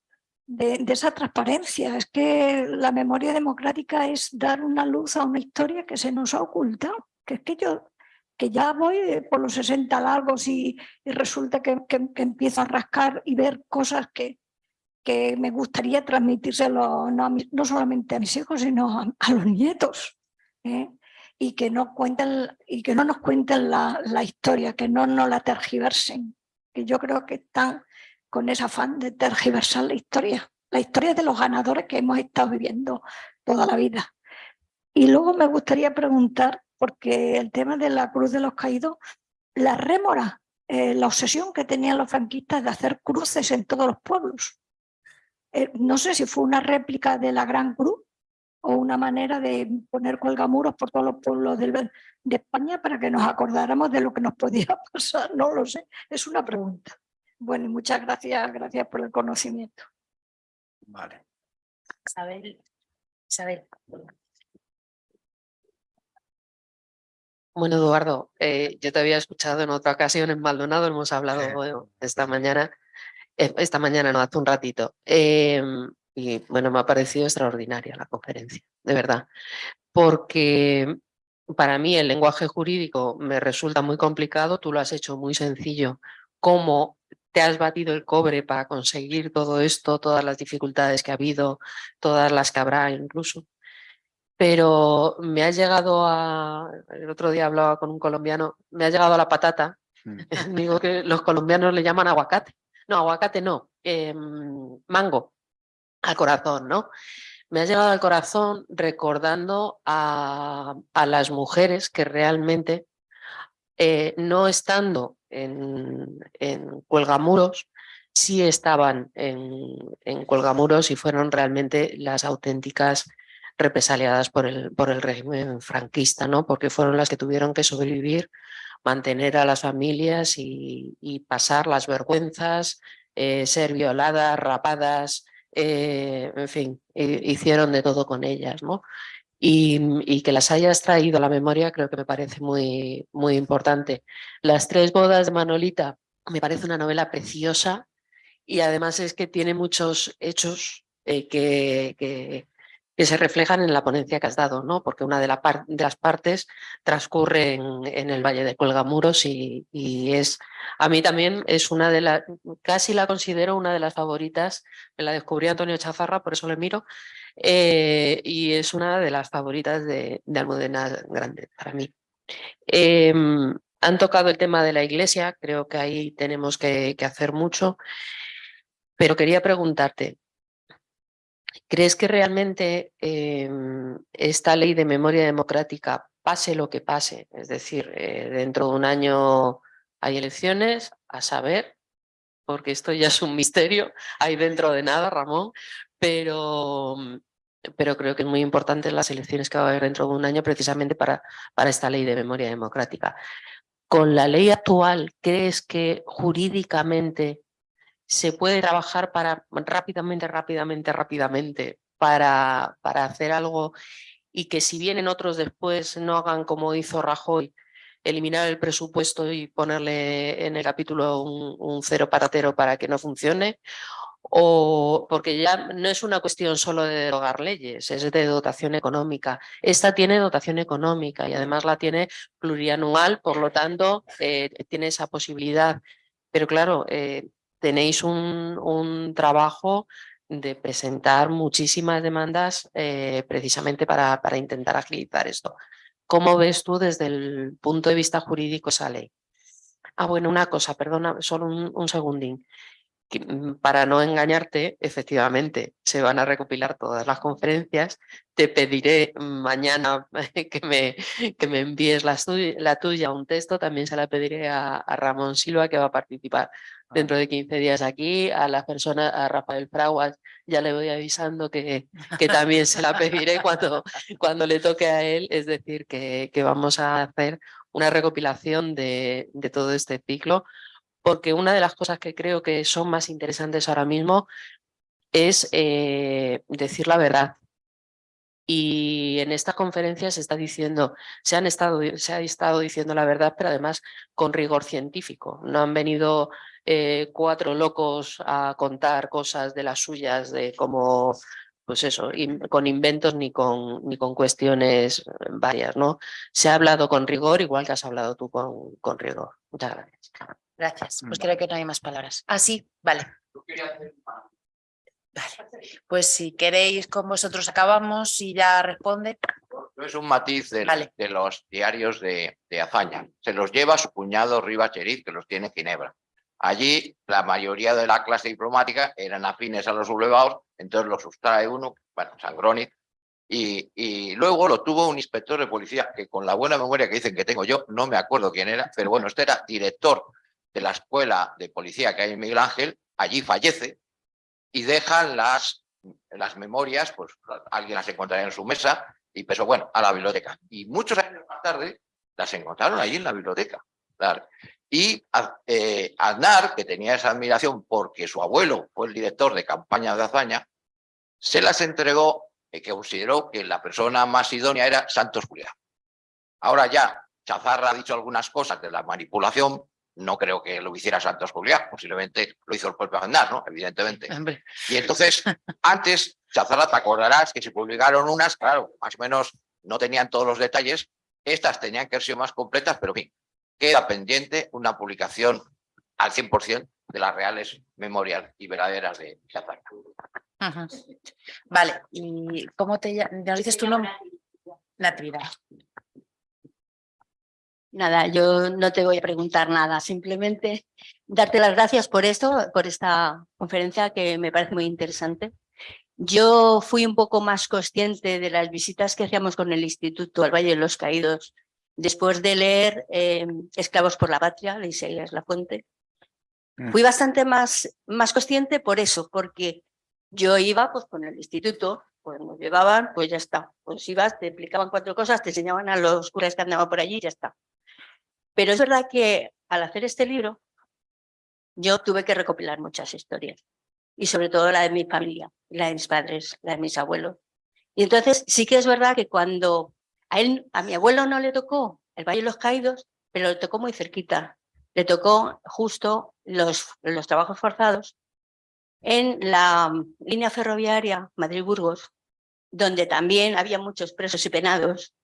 I: de, de, esa transparencia, es que la memoria democrática es dar una luz a una historia que se nos ha ocultado, que es que yo que ya voy por los 60 largos y, resulta que, empiezo a rascar y ver cosas que, que me gustaría transmitírselo no, no solamente a mis hijos, sino a, a los nietos. ¿eh? Y, que no cuenten, y que no nos cuenten la, la historia, que no nos la tergiversen. Que yo creo que están con ese afán de tergiversar la historia. La historia de los ganadores que hemos estado viviendo toda la vida. Y luego me gustaría preguntar porque el tema de la Cruz de los Caídos, la rémora, eh, la obsesión que tenían los franquistas de hacer cruces en todos los pueblos. Eh, no sé si fue una réplica de la Gran Cruz o una manera de poner colgamuros por todos los pueblos de, de España para que nos acordáramos de lo que nos podía *laughs* pasar, no lo sé, es una pregunta. Bueno, y muchas gracias, gracias por el conocimiento.
C: Vale.
B: Isabel, Isabel.
J: Bueno, Eduardo, eh, yo te había escuchado en otra ocasión en Maldonado, hemos hablado bueno, esta mañana, eh, esta mañana no, hace un ratito, eh, y bueno, me ha parecido extraordinaria la conferencia, de verdad, porque para mí el lenguaje jurídico me resulta muy complicado, tú lo has hecho muy sencillo, cómo te has batido el cobre para conseguir todo esto, todas las dificultades que ha habido, todas las que habrá incluso pero me ha llegado a, el otro día hablaba con un colombiano, me ha llegado a la patata, mm. *laughs* digo que los colombianos le llaman aguacate, no, aguacate no, eh, mango, al corazón, ¿no? Me ha llegado al corazón recordando a, a las mujeres que realmente, eh, no estando en, en Cuelgamuros, sí estaban en, en Cuelgamuros y fueron realmente las auténticas represaliadas por el, por el régimen franquista, ¿no? porque fueron las que tuvieron que sobrevivir, mantener a las familias y, pasar las vergüenzas, eh, ser violadas, rapadas, eh, en fin, hicieron de todo con ellas. ¿no? Y, que las hayas traído a la memoria creo que me parece muy, muy importante. Las tres bodas de Manolita me parece una novela preciosa y además es que tiene muchos hechos eh, que, que, que se reflejan en la ponencia que has dado, ¿no? porque una de, las partes transcurre en, el Valle de Cuelgamuros y, y, es, a mí también es una de las, casi la considero una de las favoritas, me la descubrí Antonio Chafarra, por eso le miro, eh, y es una de las favoritas de, de Almudena Grande para mí. Eh, han tocado el tema de la iglesia, creo que ahí tenemos que hacer mucho, pero quería preguntarte, ¿Crees que realmente eh, esta ley de memoria democrática, pase lo que pase, es decir, eh, dentro de un año hay elecciones, a saber, porque esto ya es un misterio, hay dentro de nada, Ramón, pero, pero creo que es muy importante las elecciones que va a haber dentro de un año precisamente para, para esta ley de memoria democrática. Con la ley actual, ¿crees que jurídicamente se puede trabajar para rápidamente, rápidamente, rápidamente para, para hacer algo y que si vienen otros después no hagan como hizo Rajoy, eliminar el presupuesto y ponerle en el capítulo un, un cero paratero para que no funcione, o porque ya no es una cuestión solo de derogar leyes, es de dotación económica. Esta tiene dotación económica y además la tiene plurianual, por lo tanto eh, tiene esa posibilidad. Pero claro, eh, tenéis un, un trabajo de presentar muchísimas demandas eh, precisamente para, para intentar agilizar esto. ¿Cómo ves tú desde el punto de vista jurídico esa ley? Ah, bueno, una cosa, perdona, solo un, un segundín. Mm, para no engañarte, efectivamente, se van a recopilar todas las conferencias. Te pediré mañana *laughs* que me, que me envíes la, la tuya, un texto. También se la pediré a, a, Ramón Silva, que va a participar dentro de 15 días aquí. A la persona, a Rafael Fraguas, ya le voy avisando que, que también se la pediré cuando, cuando le toque a él. Es decir, que, que vamos a hacer una recopilación de, de todo este ciclo porque una de las cosas que creo que son más interesantes ahora mismo es eh, decir la verdad. Y en esta conferencia se está diciendo, se, han estado, se ha estado diciendo la verdad, pero además con rigor científico. No han venido eh, cuatro locos a contar cosas de las suyas, de cómo, pues eso, con inventos ni con, ni con cuestiones varias, ¿no? Se ha hablado con rigor, igual que has hablado tú con, con rigor. Muchas gracias.
B: Gracias. Pues
C: Vale.
B: creo que no hay más palabras. Ah, sí, vale. Vale. Pues si queréis con vosotros acabamos y ya responde.
D: Es un matiz
B: Vale.
D: de los diarios de, de Azaña. Se los lleva su cuñado Rivas Cheriz, que los tiene en Ginebra. Allí la mayoría de la clase diplomática eran afines a los sublevados, entonces los sustrae uno, bueno, Sangroni, y, y luego lo tuvo un inspector de policía que con la buena memoria que dicen que tengo yo, no me acuerdo quién era, pero bueno, este era director de la escuela de policía que hay en Miguel Ángel, allí fallece y dejan las, las memorias, pues alguien las encontraría en su mesa y pues bueno, a la biblioteca. Y muchos años más tarde las encontraron allí en la biblioteca. Y eh, Aznar, que tenía esa admiración porque su abuelo fue el director de campaña de Azaña, se las entregó y que consideró que la persona más idónea era Santos Julián. Ahora ya, Chazarra ha dicho algunas cosas de la manipulación, no creo que lo hiciera Santos Julián, posiblemente lo hizo el propio Aznar, ¿no? Evidentemente.
B: Hombre,
D: Y entonces, antes, Chazarra, te acordarás que se publicaron unas, claro, más o menos no tenían todos los detalles, estas tenían que ser más completas, pero en fin, queda pendiente una publicación al 100% de las reales memorias y verdaderas de Chazarra.
B: ujú. Vale, ¿y cómo te llamas? ¿Nos dices tu nombre? Natividad.
K: Nada, yo no te voy a preguntar nada, simplemente darte las gracias por esto, por esta conferencia que me parece muy interesante. Yo fui un poco más consciente de las visitas que hacíamos con el Instituto al Valle de los Caídos después de leer eh, Esclavos por la Patria, de Isaías Lafuente.
C: Mm.
K: Fui bastante más, más consciente por eso, porque yo iba pues con el instituto, pues nos llevaban, pues ya está. Pues ibas, te explicaban cuatro cosas, te enseñaban a los curas que andaban por allí y ya está. Pero es verdad que al hacer este libro, yo tuve que recopilar muchas historias. Y sobre todo la de mi familia, la de mis padres, la de mis abuelos. Y entonces sí que es verdad que cuando a él, a mi abuelo no le tocó el Valle de los Caídos, pero le tocó muy cerquita. Le tocó justo los, los trabajos forzados en la mm, línea ferroviaria Madrid-Burgos, donde también había muchos presos y penados.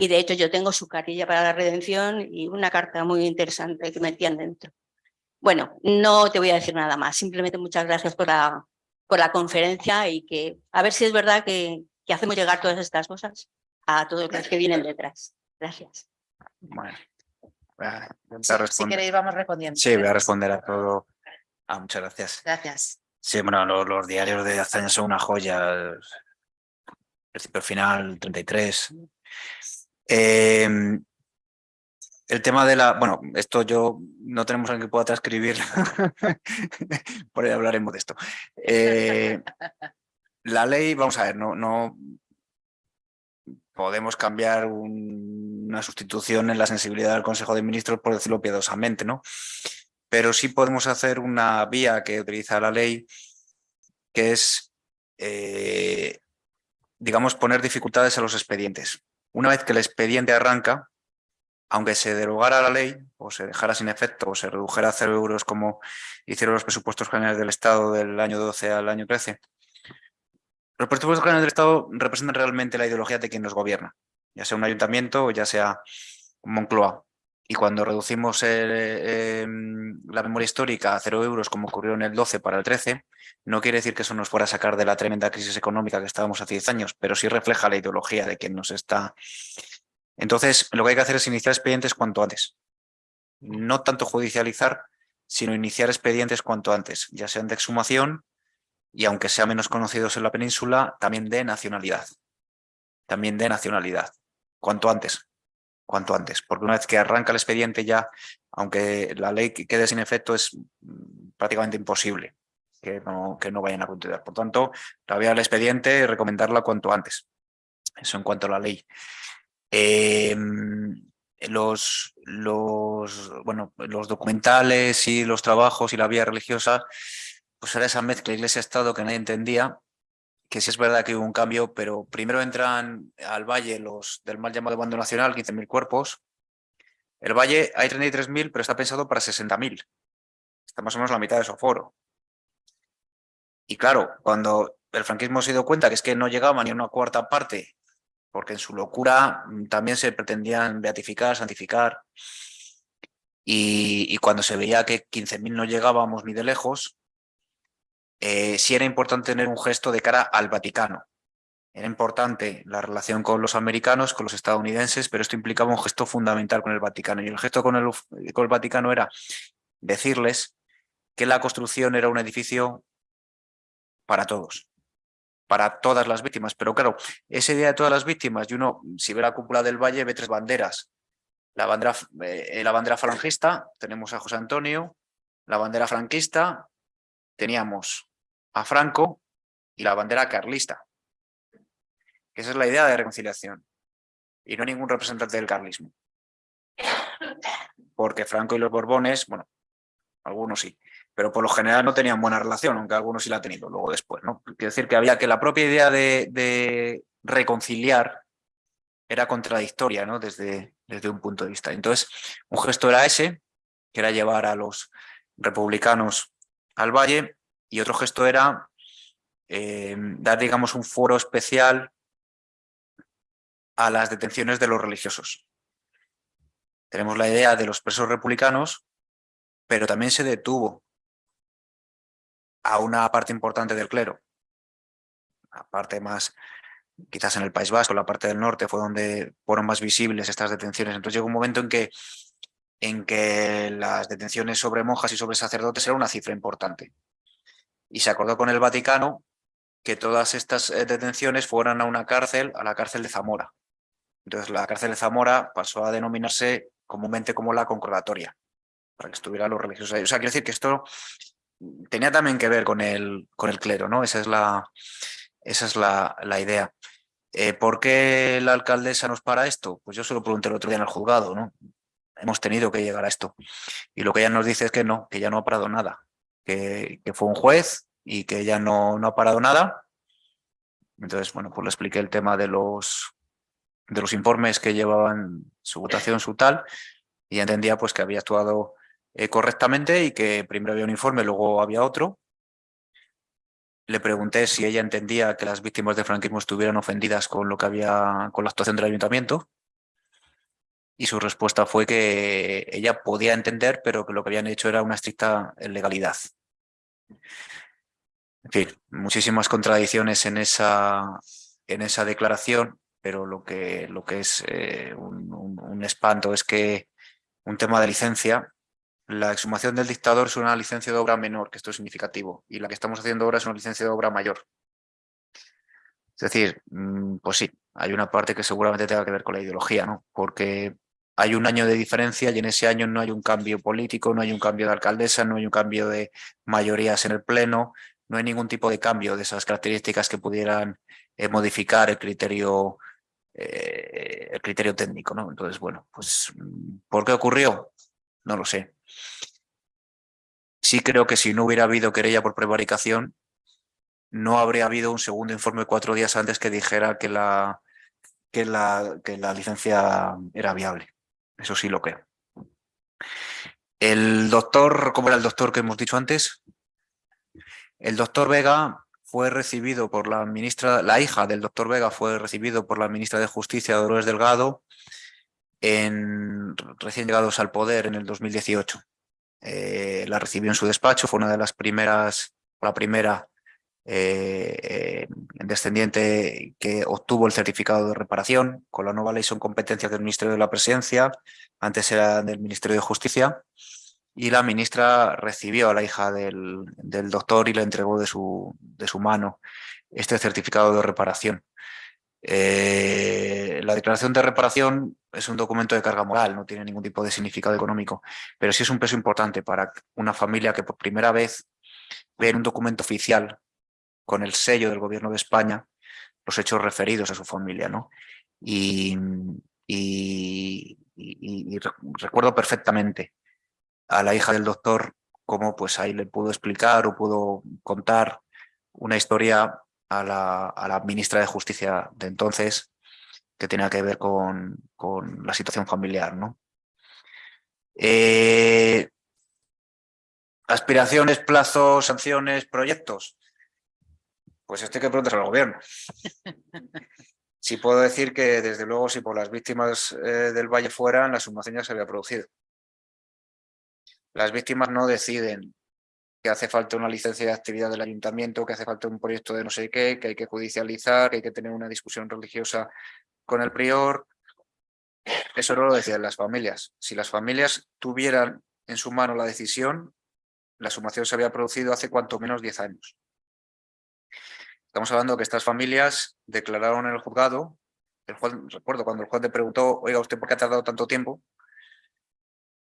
K: Y de hecho yo tengo su cartilla para la redención y una carta muy interesante que metían dentro. Bueno, no te voy a decir nada más, simplemente muchas gracias por la, por la conferencia y que a ver si es verdad que, que hacemos llegar todas estas cosas a todos los que vienen detrás. Gracias.
C: Bueno, voy a
B: Si,
C: intentar
B: si
C: responder.
B: queréis vamos respondiendo.
C: Sí, voy a responder a todo. Ah, muchas gracias.
B: Gracias.
C: Sí, bueno, los, los diarios de Azaña son una joya. Principio final, 33. Eh, el tema de la... Bueno, esto yo no tenemos alguien que pueda transcribir. *laughs* Por ahí hablaremos de esto. *laughs* Eh, la ley, vamos a ver, no, no podemos cambiar un- una sustitución en la sensibilidad del Consejo de Ministros, por decirlo piadosamente, ¿no? Pero sí podemos hacer una vía que utiliza la ley, que es, eh, digamos, poner dificultades a los expedientes. Una vez que el expediente arranca, aunque se derogara la ley o se dejara sin efecto o se redujera a cero euros como hicieron los presupuestos generales del Estado del año 12 al año 13, los presupuestos generales del Estado representan realmente la ideología de quien nos gobierna, ya sea un ayuntamiento o ya sea Moncloa. Y cuando reducimos eh, em, la memoria histórica a cero euros, como ocurrió en el 12 para el 13, no quiere decir que eso nos fuera a sacar de la tremenda crisis económica que estábamos hace 10 años, pero sí refleja la ideología de quien nos está... Entonces, lo que hay que hacer es iniciar expedientes cuanto antes. No tanto judicializar, sino iniciar expedientes cuanto antes, ya sean de exhumación y aunque sean menos conocidos en la península, también de nacionalidad. También de nacionalidad. Cuanto antes. Cuanto antes. Porque una vez que arranca el expediente ya, aunque la ley que- quede sin efecto, es mm, prácticamente imposible que no, que no vayan a continuar. Por tanto, la vía del expediente, recomendarla cuanto antes. Eso en cuanto a la ley. Eh, los, los, bueno, los documentales y los trabajos y la vía religiosa, pues era esa mezcla iglesia-estado que nadie entendía, que sí es verdad que hubo un cambio, pero primero entran al valle los del mal llamado bando nacional, 15.000 cuerpos. El valle hay 33.000, pero está pensado para 60.000. Está más o menos la mitad de su aforo. Y claro, cuando el franquismo se dio cuenta que es que no llegaba ni a una cuarta parte, porque en su locura mm, también se pretendían beatificar, santificar, y, cuando se veía que 15.000 no llegábamos ni de lejos, eh, sí era importante tener un gesto de cara al Vaticano. Era importante la relación con los americanos, con los estadounidenses, pero esto implicaba un gesto fundamental con el Vaticano. Y el gesto con el, Vaticano era decirles que la construcción era un edificio para todos, para todas las víctimas. Pero claro, ese día de todas las víctimas, y uno, si ve la cúpula del Valle, ve tres banderas. La bandera, eh, la bandera falangista, tenemos a José Antonio, la bandera franquista, teníamos a Franco y la bandera carlista. Esa es la idea de reconciliación. Y no ningún representante del carlismo. Porque Franco y los Borbones, bueno, algunos sí, pero por lo general no tenían buena relación, aunque algunos sí la han tenido luego después. ¿no? Quiero decir que había que la propia idea de, de reconciliar era contradictoria ¿no? desde, desde un punto de vista. Entonces, un gesto era ese, que era llevar a los republicanos al valle, y otro gesto era eh, dar, digamos, un foro especial a las detenciones de los religiosos. Tenemos la idea de los presos republicanos, pero también se detuvo a una parte importante del clero. La parte más, quizás en el País Vasco, la parte del norte fue donde fueron más visibles estas detenciones. Entonces llegó un momento en que, en que las detenciones sobre monjas y sobre sacerdotes era una cifra importante. Y se acordó con el Vaticano que todas estas eh, detenciones fueran a una cárcel, a la cárcel de Zamora. Entonces la cárcel de Zamora pasó a denominarse comúnmente como la concordatoria, para que estuvieran los religiosos ahí. O sea, quiero decir que esto tenía también que ver con el, con el clero, ¿no? Esa es la, esa es la, la idea. Eh, ¿Por qué la alcaldesa nos para esto? Pues yo se lo pregunté el otro día en el juzgado, ¿no? Hemos tenido que llegar a esto. Y lo que ella nos dice es que no, que ya no ha parado nada, que, fue un juez y que ya no, no ha parado nada. Entonces, bueno, pues le expliqué el tema de los, de los informes que llevaban su votación, su tal, y entendía pues que había actuado eh, correctamente y que primero había un informe, luego había otro. Le pregunté si ella entendía que las víctimas del franquismo estuvieran ofendidas con lo que había, con la actuación del ayuntamiento. Y su respuesta fue que ella podía entender, pero que lo que habían hecho era una estricta legalidad. En fin, muchísimas contradicciones en esa, en esa declaración, pero lo que, lo que es eh, un espanto es que un tema de licencia la exhumación del dictador es una licencia de obra menor, que esto es significativo, y la que estamos haciendo ahora es una licencia de obra mayor. Es decir, mm, pues sí, hay una parte que seguramente tenga que ver con la ideología, ¿no? Porque hay un año de diferencia y en ese año no hay un cambio político, no hay un cambio de alcaldesa, no hay un cambio de mayorías en el pleno, no hay ningún tipo de cambio de esas características que pudieran eh, modificar el criterio, eh, el criterio técnico. Entonces, bueno, pues ¿por qué ocurrió? No lo sé. Sí creo que si no hubiera habido querella por prevaricación, no habría habido un segundo informe cuatro días antes que dijera que la, que la, que la licencia era viable. Eso sí lo creo. El doctor, ¿cómo era el doctor que hemos dicho antes? El doctor Vega fue recibido por la ministra, la hija del doctor Vega fue recibido por la ministra de Justicia, Dolores Delgado, en, recién llegados al poder en el 2018. Eh, la recibió en su despacho, fue una de las primeras, la primera eh, descendiente que obtuvo el certificado de reparación. Con la nueva ley son competencias del Ministerio de la Presidencia, antes era del Ministerio de Justicia, y la ministra recibió a la hija del, del doctor y le entregó de su, de su mano este certificado de reparación. Eh, la declaración de reparación es un documento de carga moral, no tiene ningún tipo de significado económico, pero sí es un peso importante para una familia que por primera vez ve en un documento oficial con el sello del gobierno de España los hechos referidos a su familia. ¿no? Y, recuerdo perfectamente a la hija del doctor cómo pues ahí le pudo explicar o pudo contar una historia a la, a la ministra de Justicia de entonces, que tenía que ver con, con la situación familiar. ¿no? Eh, aspiraciones, plazos, sanciones, proyectos. Pues esto hay que preguntar al gobierno. *laughs* Sí puedo decir que, desde luego, si por las víctimas eh, del Valle fueran, la sumación ya se había producido. Las víctimas no deciden que hace falta una licencia de actividad del ayuntamiento, que hace falta un proyecto de no sé qué, que hay que judicializar, que hay que tener una discusión religiosa con el prior. Eso no lo decían las familias. Si las familias tuvieran en su mano la decisión, la sumación se había producido hace cuanto menos 10 años. Estamos hablando que estas familias declararon en el juzgado, el juez, recuerdo cuando el juez le preguntó, oiga, ¿usted por qué ha tardado tanto tiempo?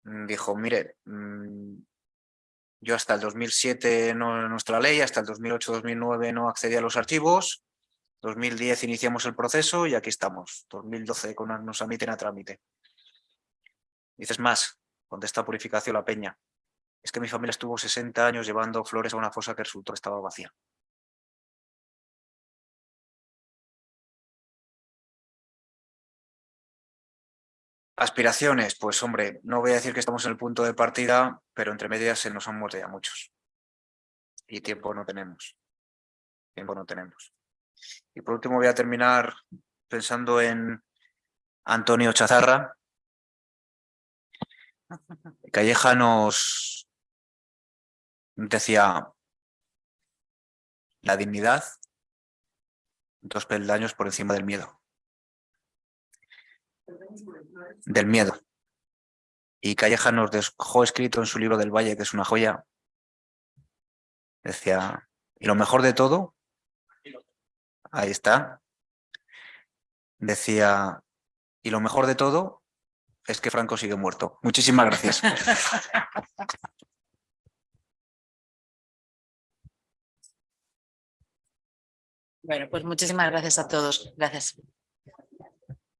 C: Mm, Dijo, mire, mm, yo hasta el 2007 no nuestra ley, hasta el 2008-2009 no accedía a los archivos, 2010 iniciamos el proceso y aquí estamos, 2012 con, nos admiten a trámite. Dices más, contesta Purificación La Peña, es que mi familia estuvo 60 años llevando flores a una fosa que resultó estaba vacía. Aspiraciones, pues hombre, no voy a decir que estamos en el punto de partida, pero entre medias se nos han muerto ya muchos. Y tiempo no tenemos. Tiempo no tenemos. Y por último voy a terminar pensando en Antonio Chazarra. Calleja nos decía la dignidad, dos peldaños por encima del miedo del miedo. Y Calleja nos dejó escrito en su libro del Valle, que es una joya, decía, y lo mejor de todo, ahí está, decía, y lo mejor de todo es que Franco sigue muerto. Muchísimas gracias. *laughs*
B: Bueno, pues muchísimas gracias a todos. Gracias.